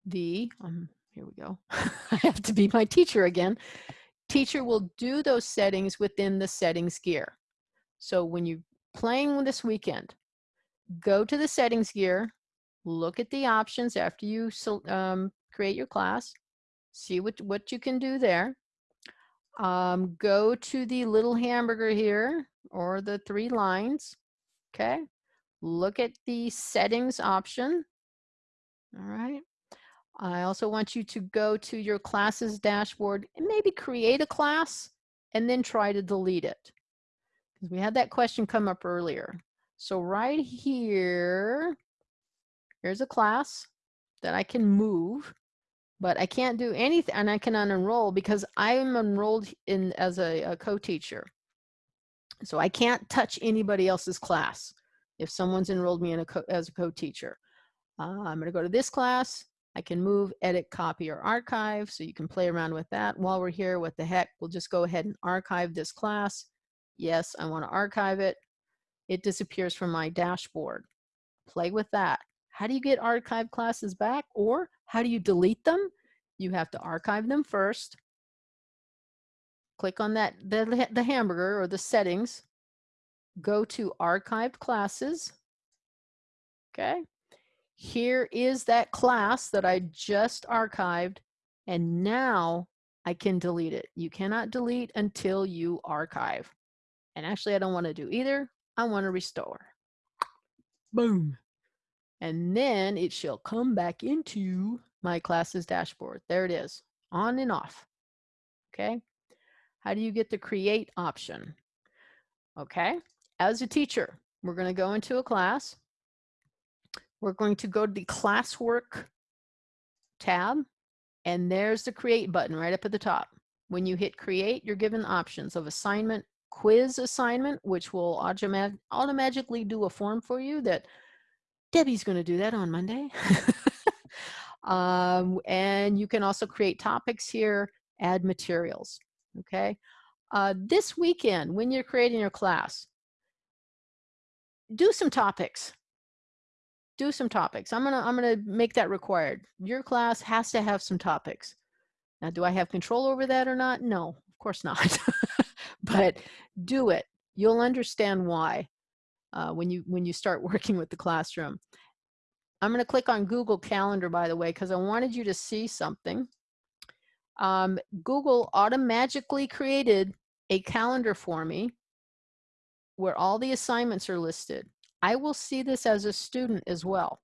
the, um, here we go, I have to be my teacher again. Teacher will do those settings within the settings gear. So when you're playing this weekend, go to the settings gear, look at the options after you um, create your class, see what, what you can do there. Um, go to the little hamburger here or the three lines, okay? Look at the settings option, all right? I also want you to go to your classes dashboard and maybe create a class and then try to delete it. Because we had that question come up earlier. So right here, here's a class that I can move, but I can't do anything and I can unenroll because I'm enrolled in as a, a co-teacher. So I can't touch anybody else's class if someone's enrolled me in a co as a co-teacher. Uh, I'm going to go to this class, I can move, edit, copy, or archive, so you can play around with that. While we're here, what the heck, we'll just go ahead and archive this class. Yes, I want to archive it. It disappears from my dashboard. Play with that. How do you get archived classes back? Or how do you delete them? You have to archive them first. Click on that the, the hamburger or the settings. Go to archived classes. Okay, here is that class that I just archived and now I can delete it. You cannot delete until you archive. And actually I don't want to do either. I want to restore. Boom. And then it shall come back into my classes dashboard. There it is, on and off. Okay. How do you get the create option? Okay, as a teacher, we're going to go into a class. We're going to go to the classwork tab, and there's the create button right up at the top. When you hit create, you're given options of assignment, quiz assignment, which will automat automatically do a form for you that Debbie's going to do that on Monday. um, and you can also create topics here, add materials. Okay. Uh, this weekend, when you're creating your class, do some topics. Do some topics. I'm gonna I'm gonna make that required. Your class has to have some topics. Now, do I have control over that or not? No, of course not. but do it. You'll understand why uh, when you when you start working with the classroom. I'm going to click on Google Calendar, by the way, because I wanted you to see something. Um, Google automatically created a calendar for me where all the assignments are listed. I will see this as a student as well.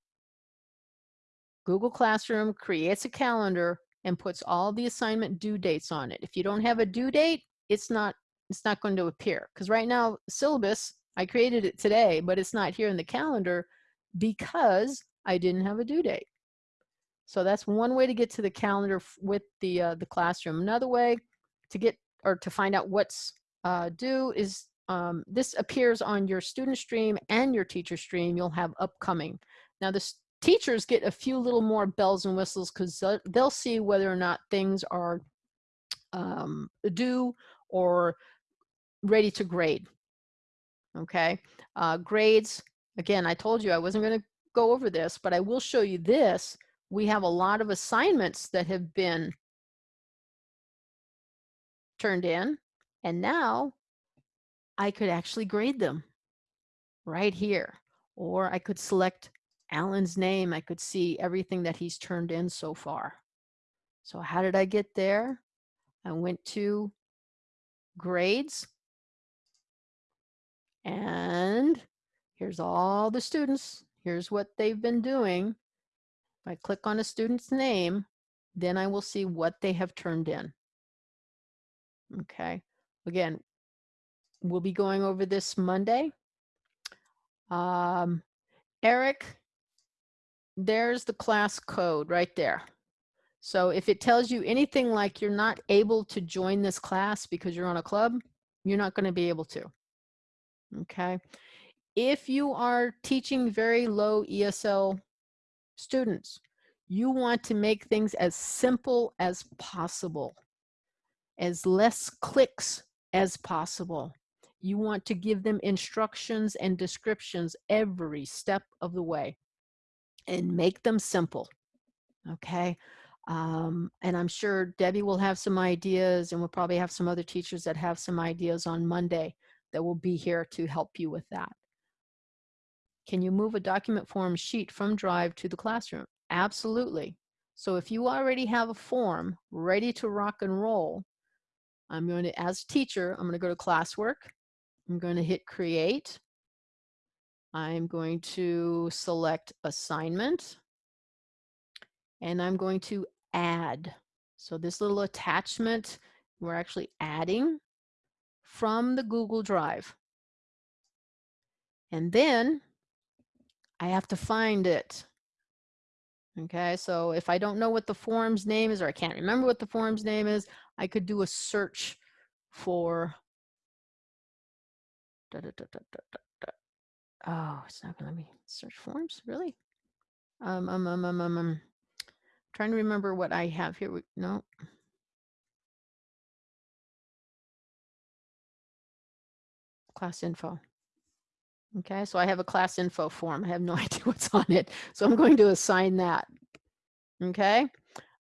Google Classroom creates a calendar and puts all the assignment due dates on it. If you don't have a due date, it's not it's not going to appear because right now syllabus I created it today, but it's not here in the calendar because I didn't have a due date. So that's one way to get to the calendar with the uh, the classroom. Another way to get or to find out what's uh, due is um, this appears on your student stream and your teacher stream. You'll have upcoming. Now the teachers get a few little more bells and whistles because they'll see whether or not things are um, due or ready to grade. Okay, uh, grades. Again, I told you I wasn't going to go over this, but I will show you this. We have a lot of assignments that have been turned in, and now I could actually grade them right here. Or I could select Alan's name. I could see everything that he's turned in so far. So how did I get there? I went to grades and here's all the students. Here's what they've been doing. If I click on a student's name, then I will see what they have turned in. Okay, again, we'll be going over this Monday. Um, Eric, there's the class code right there. So if it tells you anything like you're not able to join this class because you're on a club, you're not going to be able to. Okay. If you are teaching very low ESL students, you want to make things as simple as possible, as less clicks as possible. You want to give them instructions and descriptions every step of the way and make them simple. Okay. Um, and I'm sure Debbie will have some ideas and we'll probably have some other teachers that have some ideas on Monday that will be here to help you with that. Can you move a document form sheet from Drive to the classroom? Absolutely. So if you already have a form ready to rock and roll, I'm going to, as teacher, I'm going to go to classwork. I'm going to hit create. I'm going to select assignment and I'm going to add. So this little attachment, we're actually adding from the Google Drive. And then I have to find it. Okay, so if I don't know what the form's name is or I can't remember what the form's name is, I could do a search for da, da, da, Oh, it's not gonna let me search forms, really? Um, um, um, um, um, um, trying to remember what I have here. No. Class info. Okay, so I have a class info form. I have no idea what's on it. So I'm going to assign that. Okay,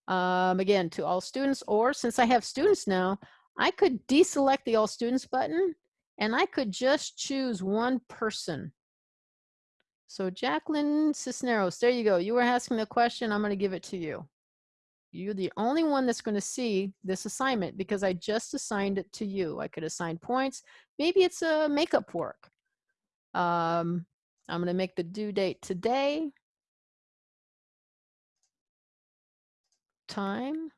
um, again, to all students, or since I have students now, I could deselect the all students button and I could just choose one person so Jacqueline Cisneros, there you go. You were asking the question. I'm going to give it to you. You're the only one that's going to see this assignment because I just assigned it to you. I could assign points. Maybe it's a makeup work. Um, I'm going to make the due date today. Time.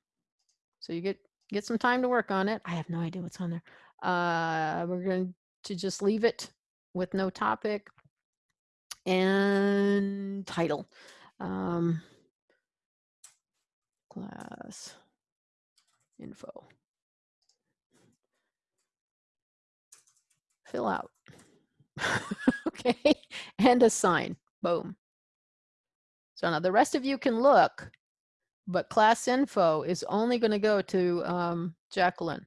So you get get some time to work on it. I have no idea what's on there. Uh, we're going to just leave it with no topic and title. Um, class info. Fill out. okay, and assign. Boom. So now the rest of you can look, but class info is only going to go to um, Jacqueline.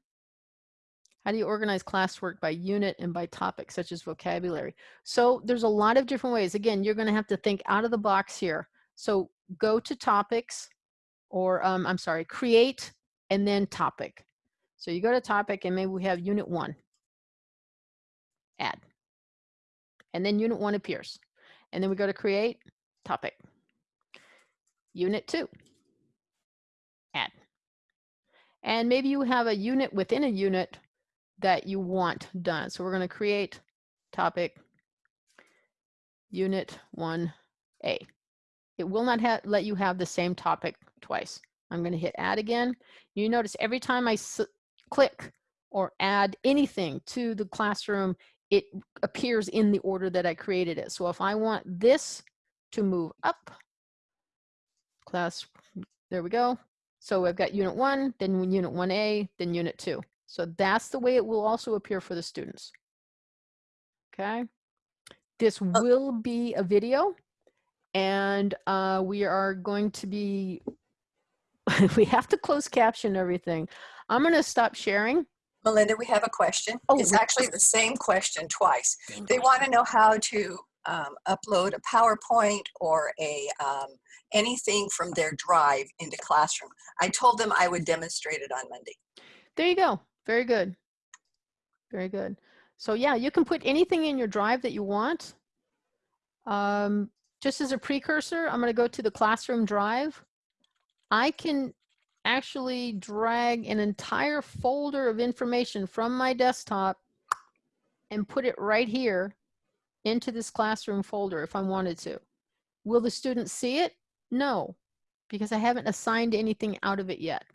How do you organize classwork by unit and by topic, such as vocabulary? So there's a lot of different ways. Again, you're going to have to think out of the box here. So go to topics, or um, I'm sorry, create and then topic. So you go to topic and maybe we have unit one. Add. And then unit one appears. And then we go to create topic. Unit two. Add. And maybe you have a unit within a unit that you want done. So we're going to create topic unit 1A. It will not let you have the same topic twice. I'm going to hit add again. You notice every time I click or add anything to the classroom, it appears in the order that I created it. So if I want this to move up, class, there we go. So I've got unit one, then unit 1A, then unit two. So that's the way it will also appear for the students. Okay. This will be a video and uh, we are going to be, we have to close caption everything. I'm going to stop sharing. Melinda, we have a question. Oh, it's actually the same question twice. They want to know how to um, upload a PowerPoint or a um, anything from their drive into Classroom. I told them I would demonstrate it on Monday. There you go. Very good. Very good. So yeah, you can put anything in your drive that you want. Um, just as a precursor, I'm going to go to the classroom drive. I can actually drag an entire folder of information from my desktop and put it right here into this classroom folder if I wanted to. Will the students see it? No, because I haven't assigned anything out of it yet.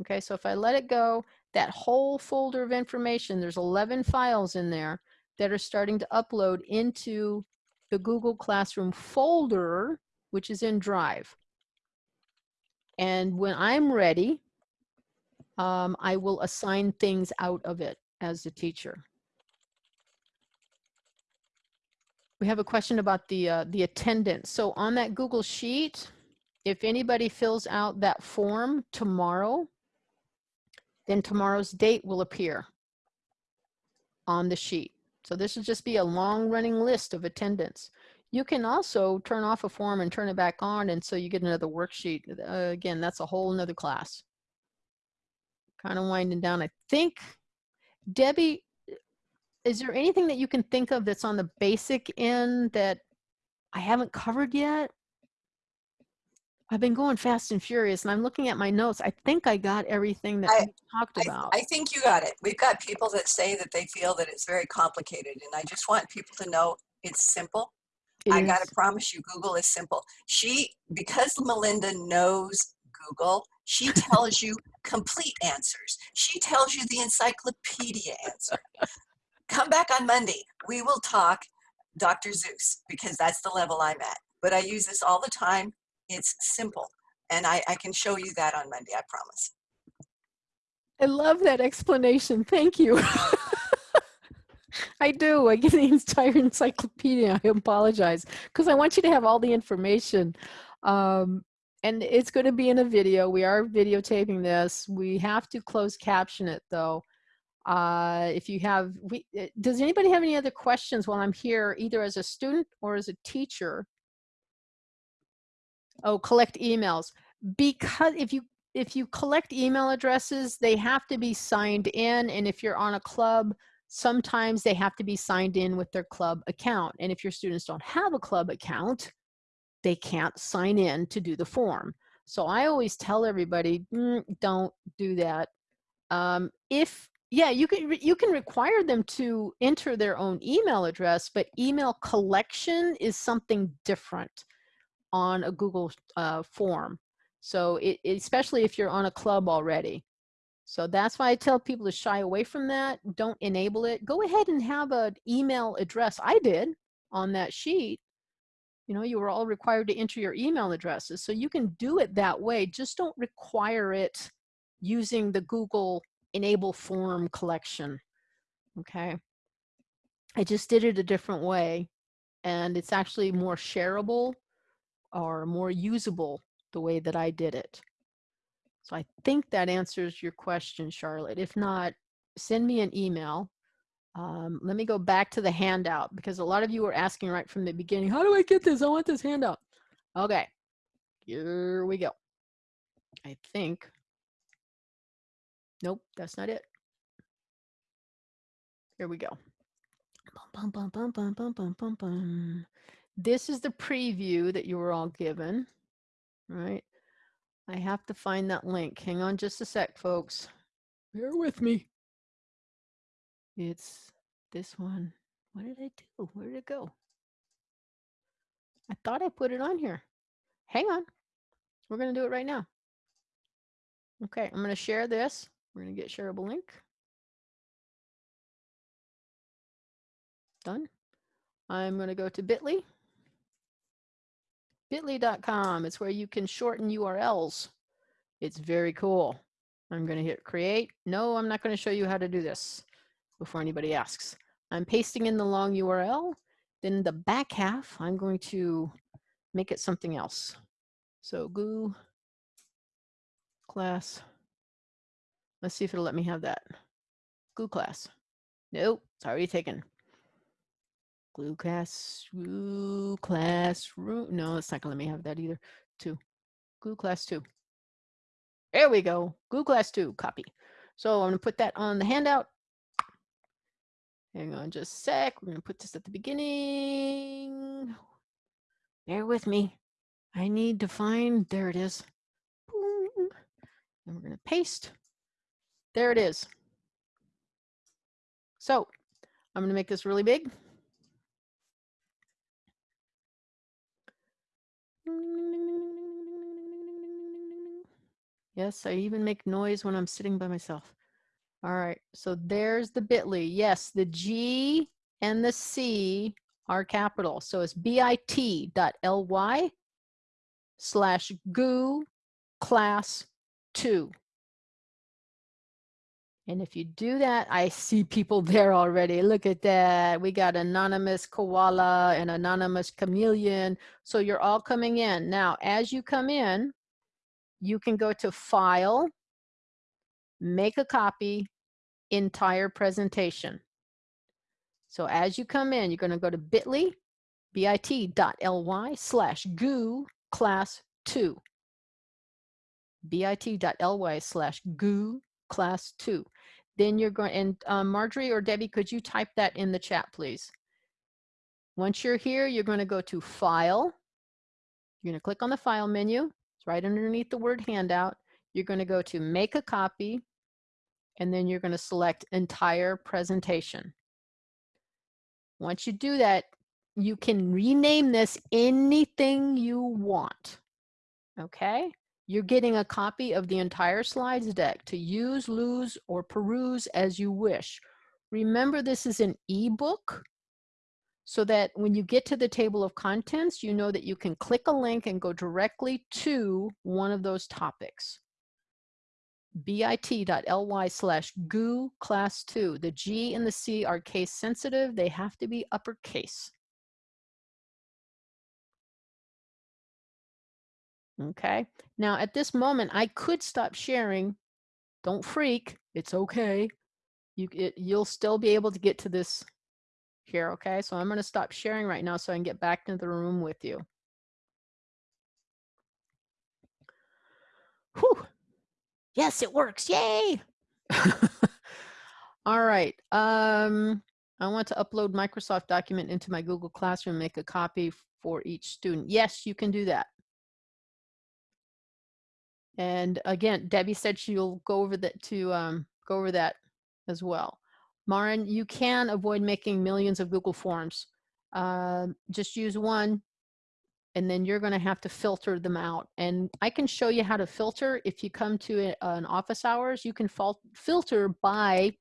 Okay, so if I let it go, that whole folder of information, there's 11 files in there that are starting to upload into the Google Classroom folder, which is in Drive. And when I'm ready, um, I will assign things out of it as a teacher. We have a question about the, uh, the attendance. So on that Google Sheet, if anybody fills out that form tomorrow, then tomorrow's date will appear on the sheet. So this will just be a long running list of attendance. You can also turn off a form and turn it back on and so you get another worksheet. Uh, again, that's a whole nother class. Kind of winding down. I think, Debbie, is there anything that you can think of that's on the basic end that I haven't covered yet? I've been going fast and furious and I'm looking at my notes. I think I got everything that I- we talked I, about. I think you got it. We've got people that say that they feel that it's very complicated, and I just want people to know it's simple. It I gotta promise you, Google is simple. She, because Melinda knows Google, she tells you complete answers. She tells you the encyclopedia answer. Come back on Monday. We will talk Dr. Seuss because that's the level I'm at. But I use this all the time. It's simple. And I, I can show you that on Monday, I promise. I love that explanation. Thank you. I do. I get the entire encyclopedia. I apologize because I want you to have all the information. Um, and it's going to be in a video. We are videotaping this. We have to close caption it though. Uh, if you have, we, uh, does anybody have any other questions while I'm here, either as a student or as a teacher? Oh, collect emails. Because if you if you collect email addresses, they have to be signed in. And if you're on a club, sometimes they have to be signed in with their club account. And if your students don't have a club account, they can't sign in to do the form. So I always tell everybody, "Mm, don't do that. Um, if yeah, you can you can require them to enter their own email address, but email collection is something different on a Google uh, form. So it, especially if you're on a club already. So that's why I tell people to shy away from that. Don't enable it. Go ahead and have an email address. I did on that sheet. You know, you were all required to enter your email addresses. So you can do it that way. Just don't require it using the Google enable form collection. Okay. I just did it a different way and it's actually more shareable or more usable the way that I did it. So I think that answers your question, Charlotte. If not, send me an email. Um, let me go back to the handout because a lot of you were asking right from the beginning, how do I get this? I want this handout. Okay, here we go. I think, nope, that's not it. Here we go. Bum, bum, bum, This is the preview that you were all given, right? I have to find that link. Hang on just a sec, folks. Bear with me. It's this one. What did I do? Where did it go? I thought I put it on here. Hang on. We're going to do it right now. Okay, I'm going to share this. We're going to get shareable link. Done. I'm going to go to bit.ly bit.ly.com. It's where you can shorten URLs. It's very cool. I'm going to hit create. No, I'm not going to show you how to do this before anybody asks. I'm pasting in the long URL. Then the back half, I'm going to make it something else. So goo class. Let's see if it'll let me have that. Goo class. Nope, it's already taken. Glue class, glue class, no, it's not gonna let me have that either. Two, glue class two. There we go, glue class two, copy. So I'm gonna put that on the handout. Hang on just a sec, we're gonna put this at the beginning. Bear with me. I need to find, there it is. Boom. And we're gonna paste. There it is. So I'm gonna make this really big. Yes, I even make noise when I'm sitting by myself. All right, so there's the bit.ly. Yes, the G and the C are capital. So it's bit.ly slash goo class 2. And if you do that, I see people there already. Look at that. We got anonymous koala and anonymous chameleon. So you're all coming in. Now, as you come in, you can go to File, make a copy, entire presentation. So as you come in, you're going to go to bit.ly, bit.ly slash goo class 2. bit.ly slash goo class 2. Then you're going, and um, Marjorie or Debbie, could you type that in the chat, please? Once you're here, you're going to go to File. You're going to click on the File menu. It's right underneath the word handout. You're going to go to make a copy, and then you're going to select entire presentation. Once you do that, you can rename this anything you want. Okay? You're getting a copy of the entire slides deck to use, lose, or peruse as you wish. Remember, this is an ebook so that when you get to the table of contents, you know that you can click a link and go directly to one of those topics. bit.ly slash goo class 2. The G and the C are case sensitive. They have to be uppercase. Okay, now at this moment, I could stop sharing. Don't freak, it's okay. You, it, you'll still be able to get to this here, okay? So I'm going to stop sharing right now so I can get back into the room with you. Whew. Yes, it works. Yay! All right. Um, I want to upload Microsoft document into my Google Classroom, make a copy for each student. Yes, you can do that. And again, Debbie said she'll go over that to um, go over that as well. Marin, you can avoid making millions of Google Forms. Uh, just use one and then you're going to have to filter them out. And I can show you how to filter. If you come to an office hours, you can filter by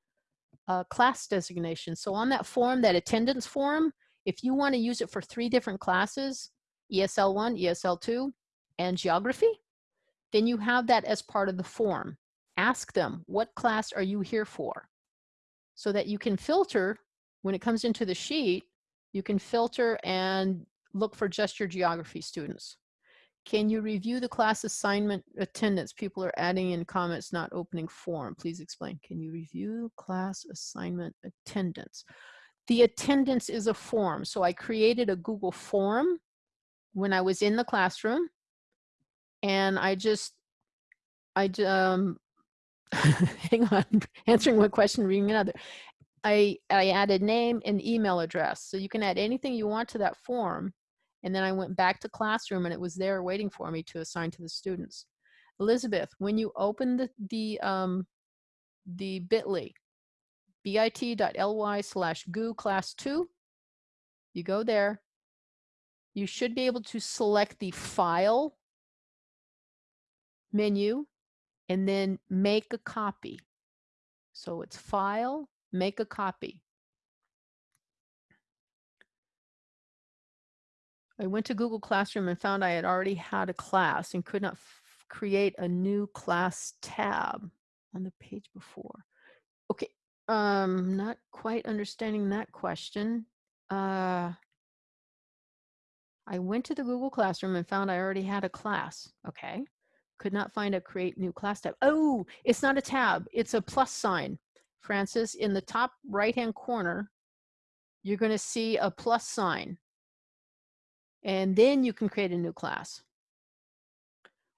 uh, class designation. So on that form, that attendance form, if you want to use it for three different classes, E ESL 1, ESL 2, and geography, then you have that as part of the form. Ask them, what class are you here for? So that you can filter when it comes into the sheet, you can filter and look for just your geography students. Can you review the class assignment attendance? People are adding in comments, not opening form. Please explain. Can you review class assignment attendance? The attendance is a form. So I created a Google form when I was in the classroom and I just, I um, hang on, answering one question, reading another. I, I added name and email address. So you can add anything you want to that form. And then I went back to classroom and it was there waiting for me to assign to the students. Elizabeth, when you open the, the, um, the bit.ly, bit.ly slash goo class two, you go there. You should be able to select the file menu and then make a copy. So it's file, make a copy. I went to Google Classroom and found I had already had a class and could not create a new class tab on the page before. Okay, um, not quite understanding that question. Uh, I went to the Google Classroom and found I already had a class. Okay. Could not find a create new class tab. Oh, it's not a tab. It's a plus sign. Francis, in the top right-hand corner, you're going to see a plus sign. And then you can create a new class.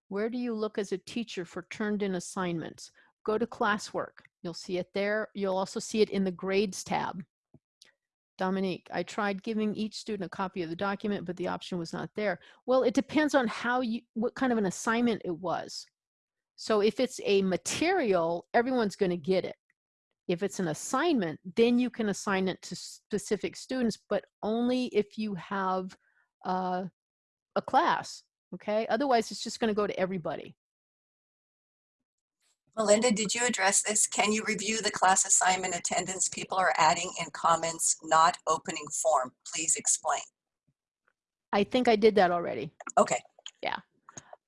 Where do you look as a teacher for turned in assignments? Go to classwork. You'll see it there. You'll also see it in the grades tab. Dominique, I tried giving each student a copy of the document, but the option was not there. Well, it depends on how you, what kind of an assignment it was. So if it's a material, everyone's going to get it. If it's an assignment, then you can assign it to specific students, but only if you have uh, a class. Okay. Otherwise, it's just going to go to everybody. Melinda, did you address this? Can you review the class assignment attendance people are adding in comments, not opening form? Please explain. I think I did that already. Okay,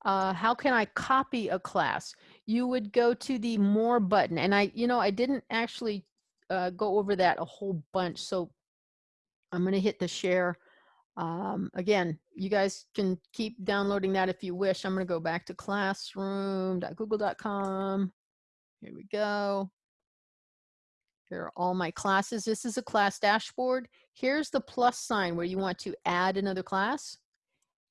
uh, how can I copy a class? You would go to the more button and I, you know, I didn't actually uh, go over that a whole bunch. So I'm going to hit the share. Um, again, you guys can keep downloading that if you wish. I'm going to go back to classroom.google.com. Here we go. Here are all my classes. This is a class dashboard. Here's the plus sign where you want to add another class.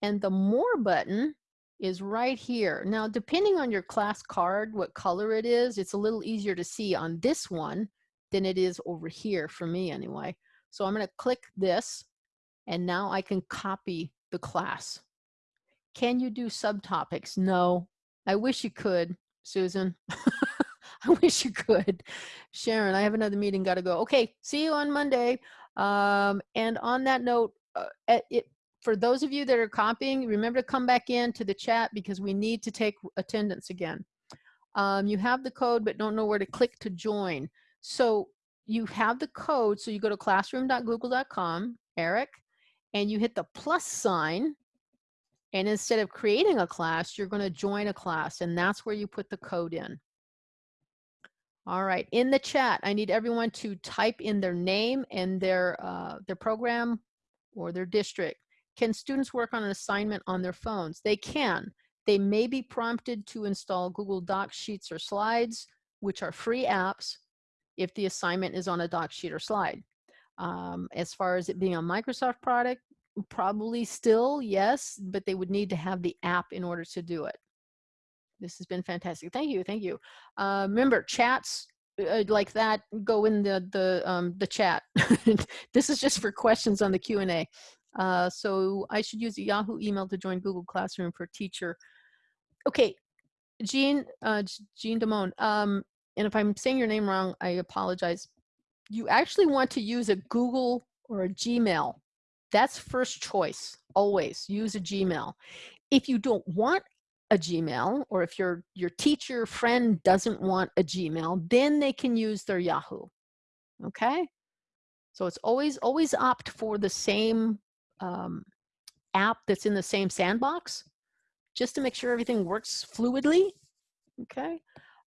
And the more button is right here. Now, depending on your class card, what color it is, it's a little easier to see on this one than it is over here for me anyway. So I'm going to click this and now I can copy the class. Can you do subtopics? No. I wish you could, Susan. I wish you could. Sharon, I have another meeting, got to go. Okay, see you on Monday. Um, and on that note, uh, it, it, for those of you that are copying, remember to come back in to the chat because we need to take attendance again. Um, you have the code, but don't know where to click to join. So you have the code. So you go to classroom.google.com, Eric, and you hit the plus sign. And instead of creating a class, you're going to join a class. And that's where you put the code in. All right, in the chat, I need everyone to type in their name and their, uh, their program or their district. Can students work on an assignment on their phones? They can. They may be prompted to install Google Docs, Sheets, or Slides, which are free apps if the assignment is on a doc sheet or slide. Um, as far as it being a Microsoft product, probably still, yes, but they would need to have the app in order to do it. This has been fantastic. Thank you. Thank you. Uh, remember, chats uh, like that go in the the um, the chat. this is just for questions on the Q and A. Uh, so I should use a Yahoo email to join Google Classroom for Teacher. Okay, Jean uh, Jean Damone. Um, and if I'm saying your name wrong, I apologize. You actually want to use a Google or a Gmail That's first choice, always use a Gmail. If you don't want a Gmail, or if your, your teacher friend doesn't want a Gmail, then they can use their Yahoo, okay? So it's always, always opt for the same um, app that's in the same sandbox, just to make sure everything works fluidly, okay?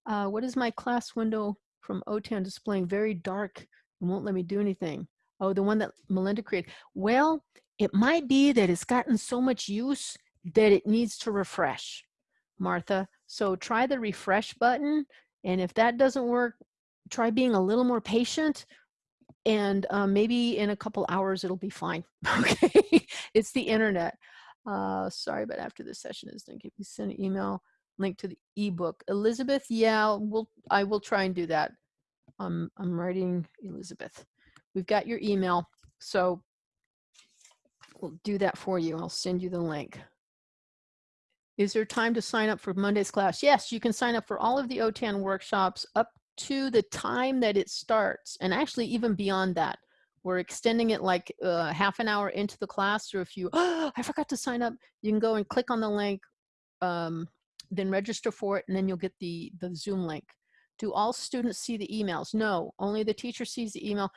Uh, what is my class window from OTAN displaying? Very dark and won't let me do anything. Oh, the one that Melinda created. Well, it might be that it's gotten so much use that it needs to refresh, Martha. So try the refresh button. And if that doesn't work, try being a little more patient and um, maybe in a couple hours it'll be fine. Okay, it's the internet. Uh, sorry, but after this session is done, can you send an email link to the ebook? Elizabeth, yeah, we'll I will try and do that. Um, I'm writing Elizabeth. We've got your email, so we'll do that for you. I'll send you the link. Is there time to sign up for Monday's class? Yes, you can sign up for all of the OTAN workshops up to the time that it starts, and actually even beyond that. We're extending it like uh, half an hour into the class, or if you, oh, I forgot to sign up, you can go and click on the link, um, then register for it, and then you'll get the, the Zoom link. Do all students see the emails? No, only the teacher sees the email.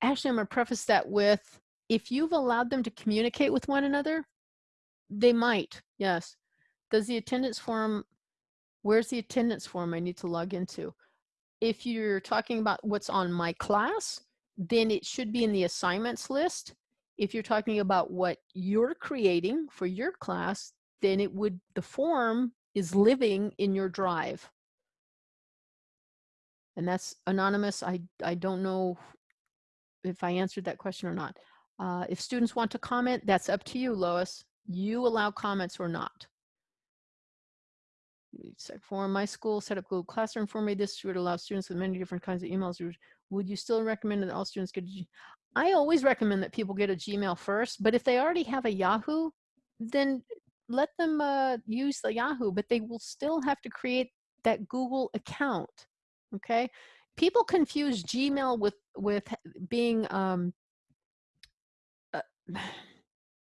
Actually, I'm gonna preface that with, if you've allowed them to communicate with one another, they might, yes. Does the attendance form, where's the attendance form I need to log into? If you're talking about what's on my class, then it should be in the assignments list. If you're talking about what you're creating for your class, then it would, the form is living in your drive. And that's anonymous. I, I don't know if I answered that question or not. Uh, if students want to comment, that's up to you, Lois. You allow comments or not. For my school, set up Google Classroom for me. This would allow students with many different kinds of emails. Would you still recommend that all students get a I always recommend that people get a Gmail first, but if they already have a Yahoo, then let them uh, use the Yahoo, but they will still have to create that Google account, okay? People confuse Gmail with, with being, um, uh,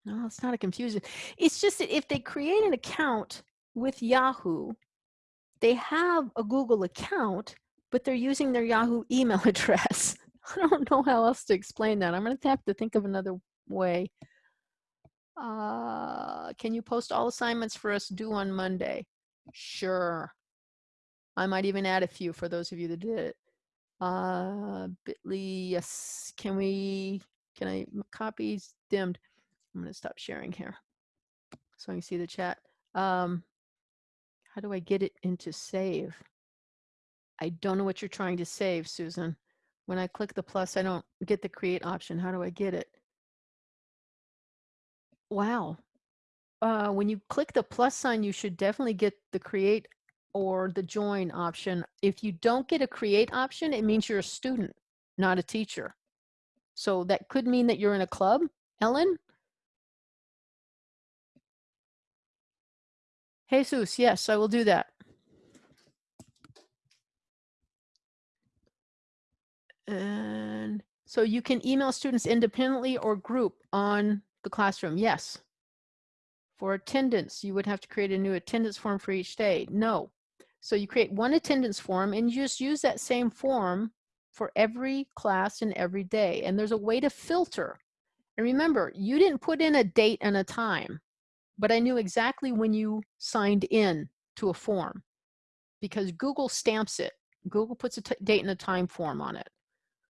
no, it's not a confusion. It's just that if they create an account with Yahoo, they have a Google account, but they're using their Yahoo email address. I don't know how else to explain that. I'm going to have to think of another way. Uh, can you post all assignments for us due on Monday? Sure. I might even add a few for those of you that did it. Uh, Bitly, yes. Can we, can I, copies dimmed. I'm going to stop sharing here so I can see the chat. Um, how do I get it into save? I don't know what you're trying to save, Susan. When I click the plus, I don't get the create option. How do I get it? Wow. Uh, when you click the plus sign, you should definitely get the create or the join option. If you don't get a create option, it means you're a student, not a teacher. So that could mean that you're in a club, Ellen. Jesus, yes, I will do that. And so you can email students independently or group on the classroom. Yes. For attendance, you would have to create a new attendance form for each day. No. So you create one attendance form and you just use that same form for every class and every day. And there's a way to filter. And remember, you didn't put in a date and a time, but I knew exactly when you signed in to a form because Google stamps it. Google puts a date and a time form on it.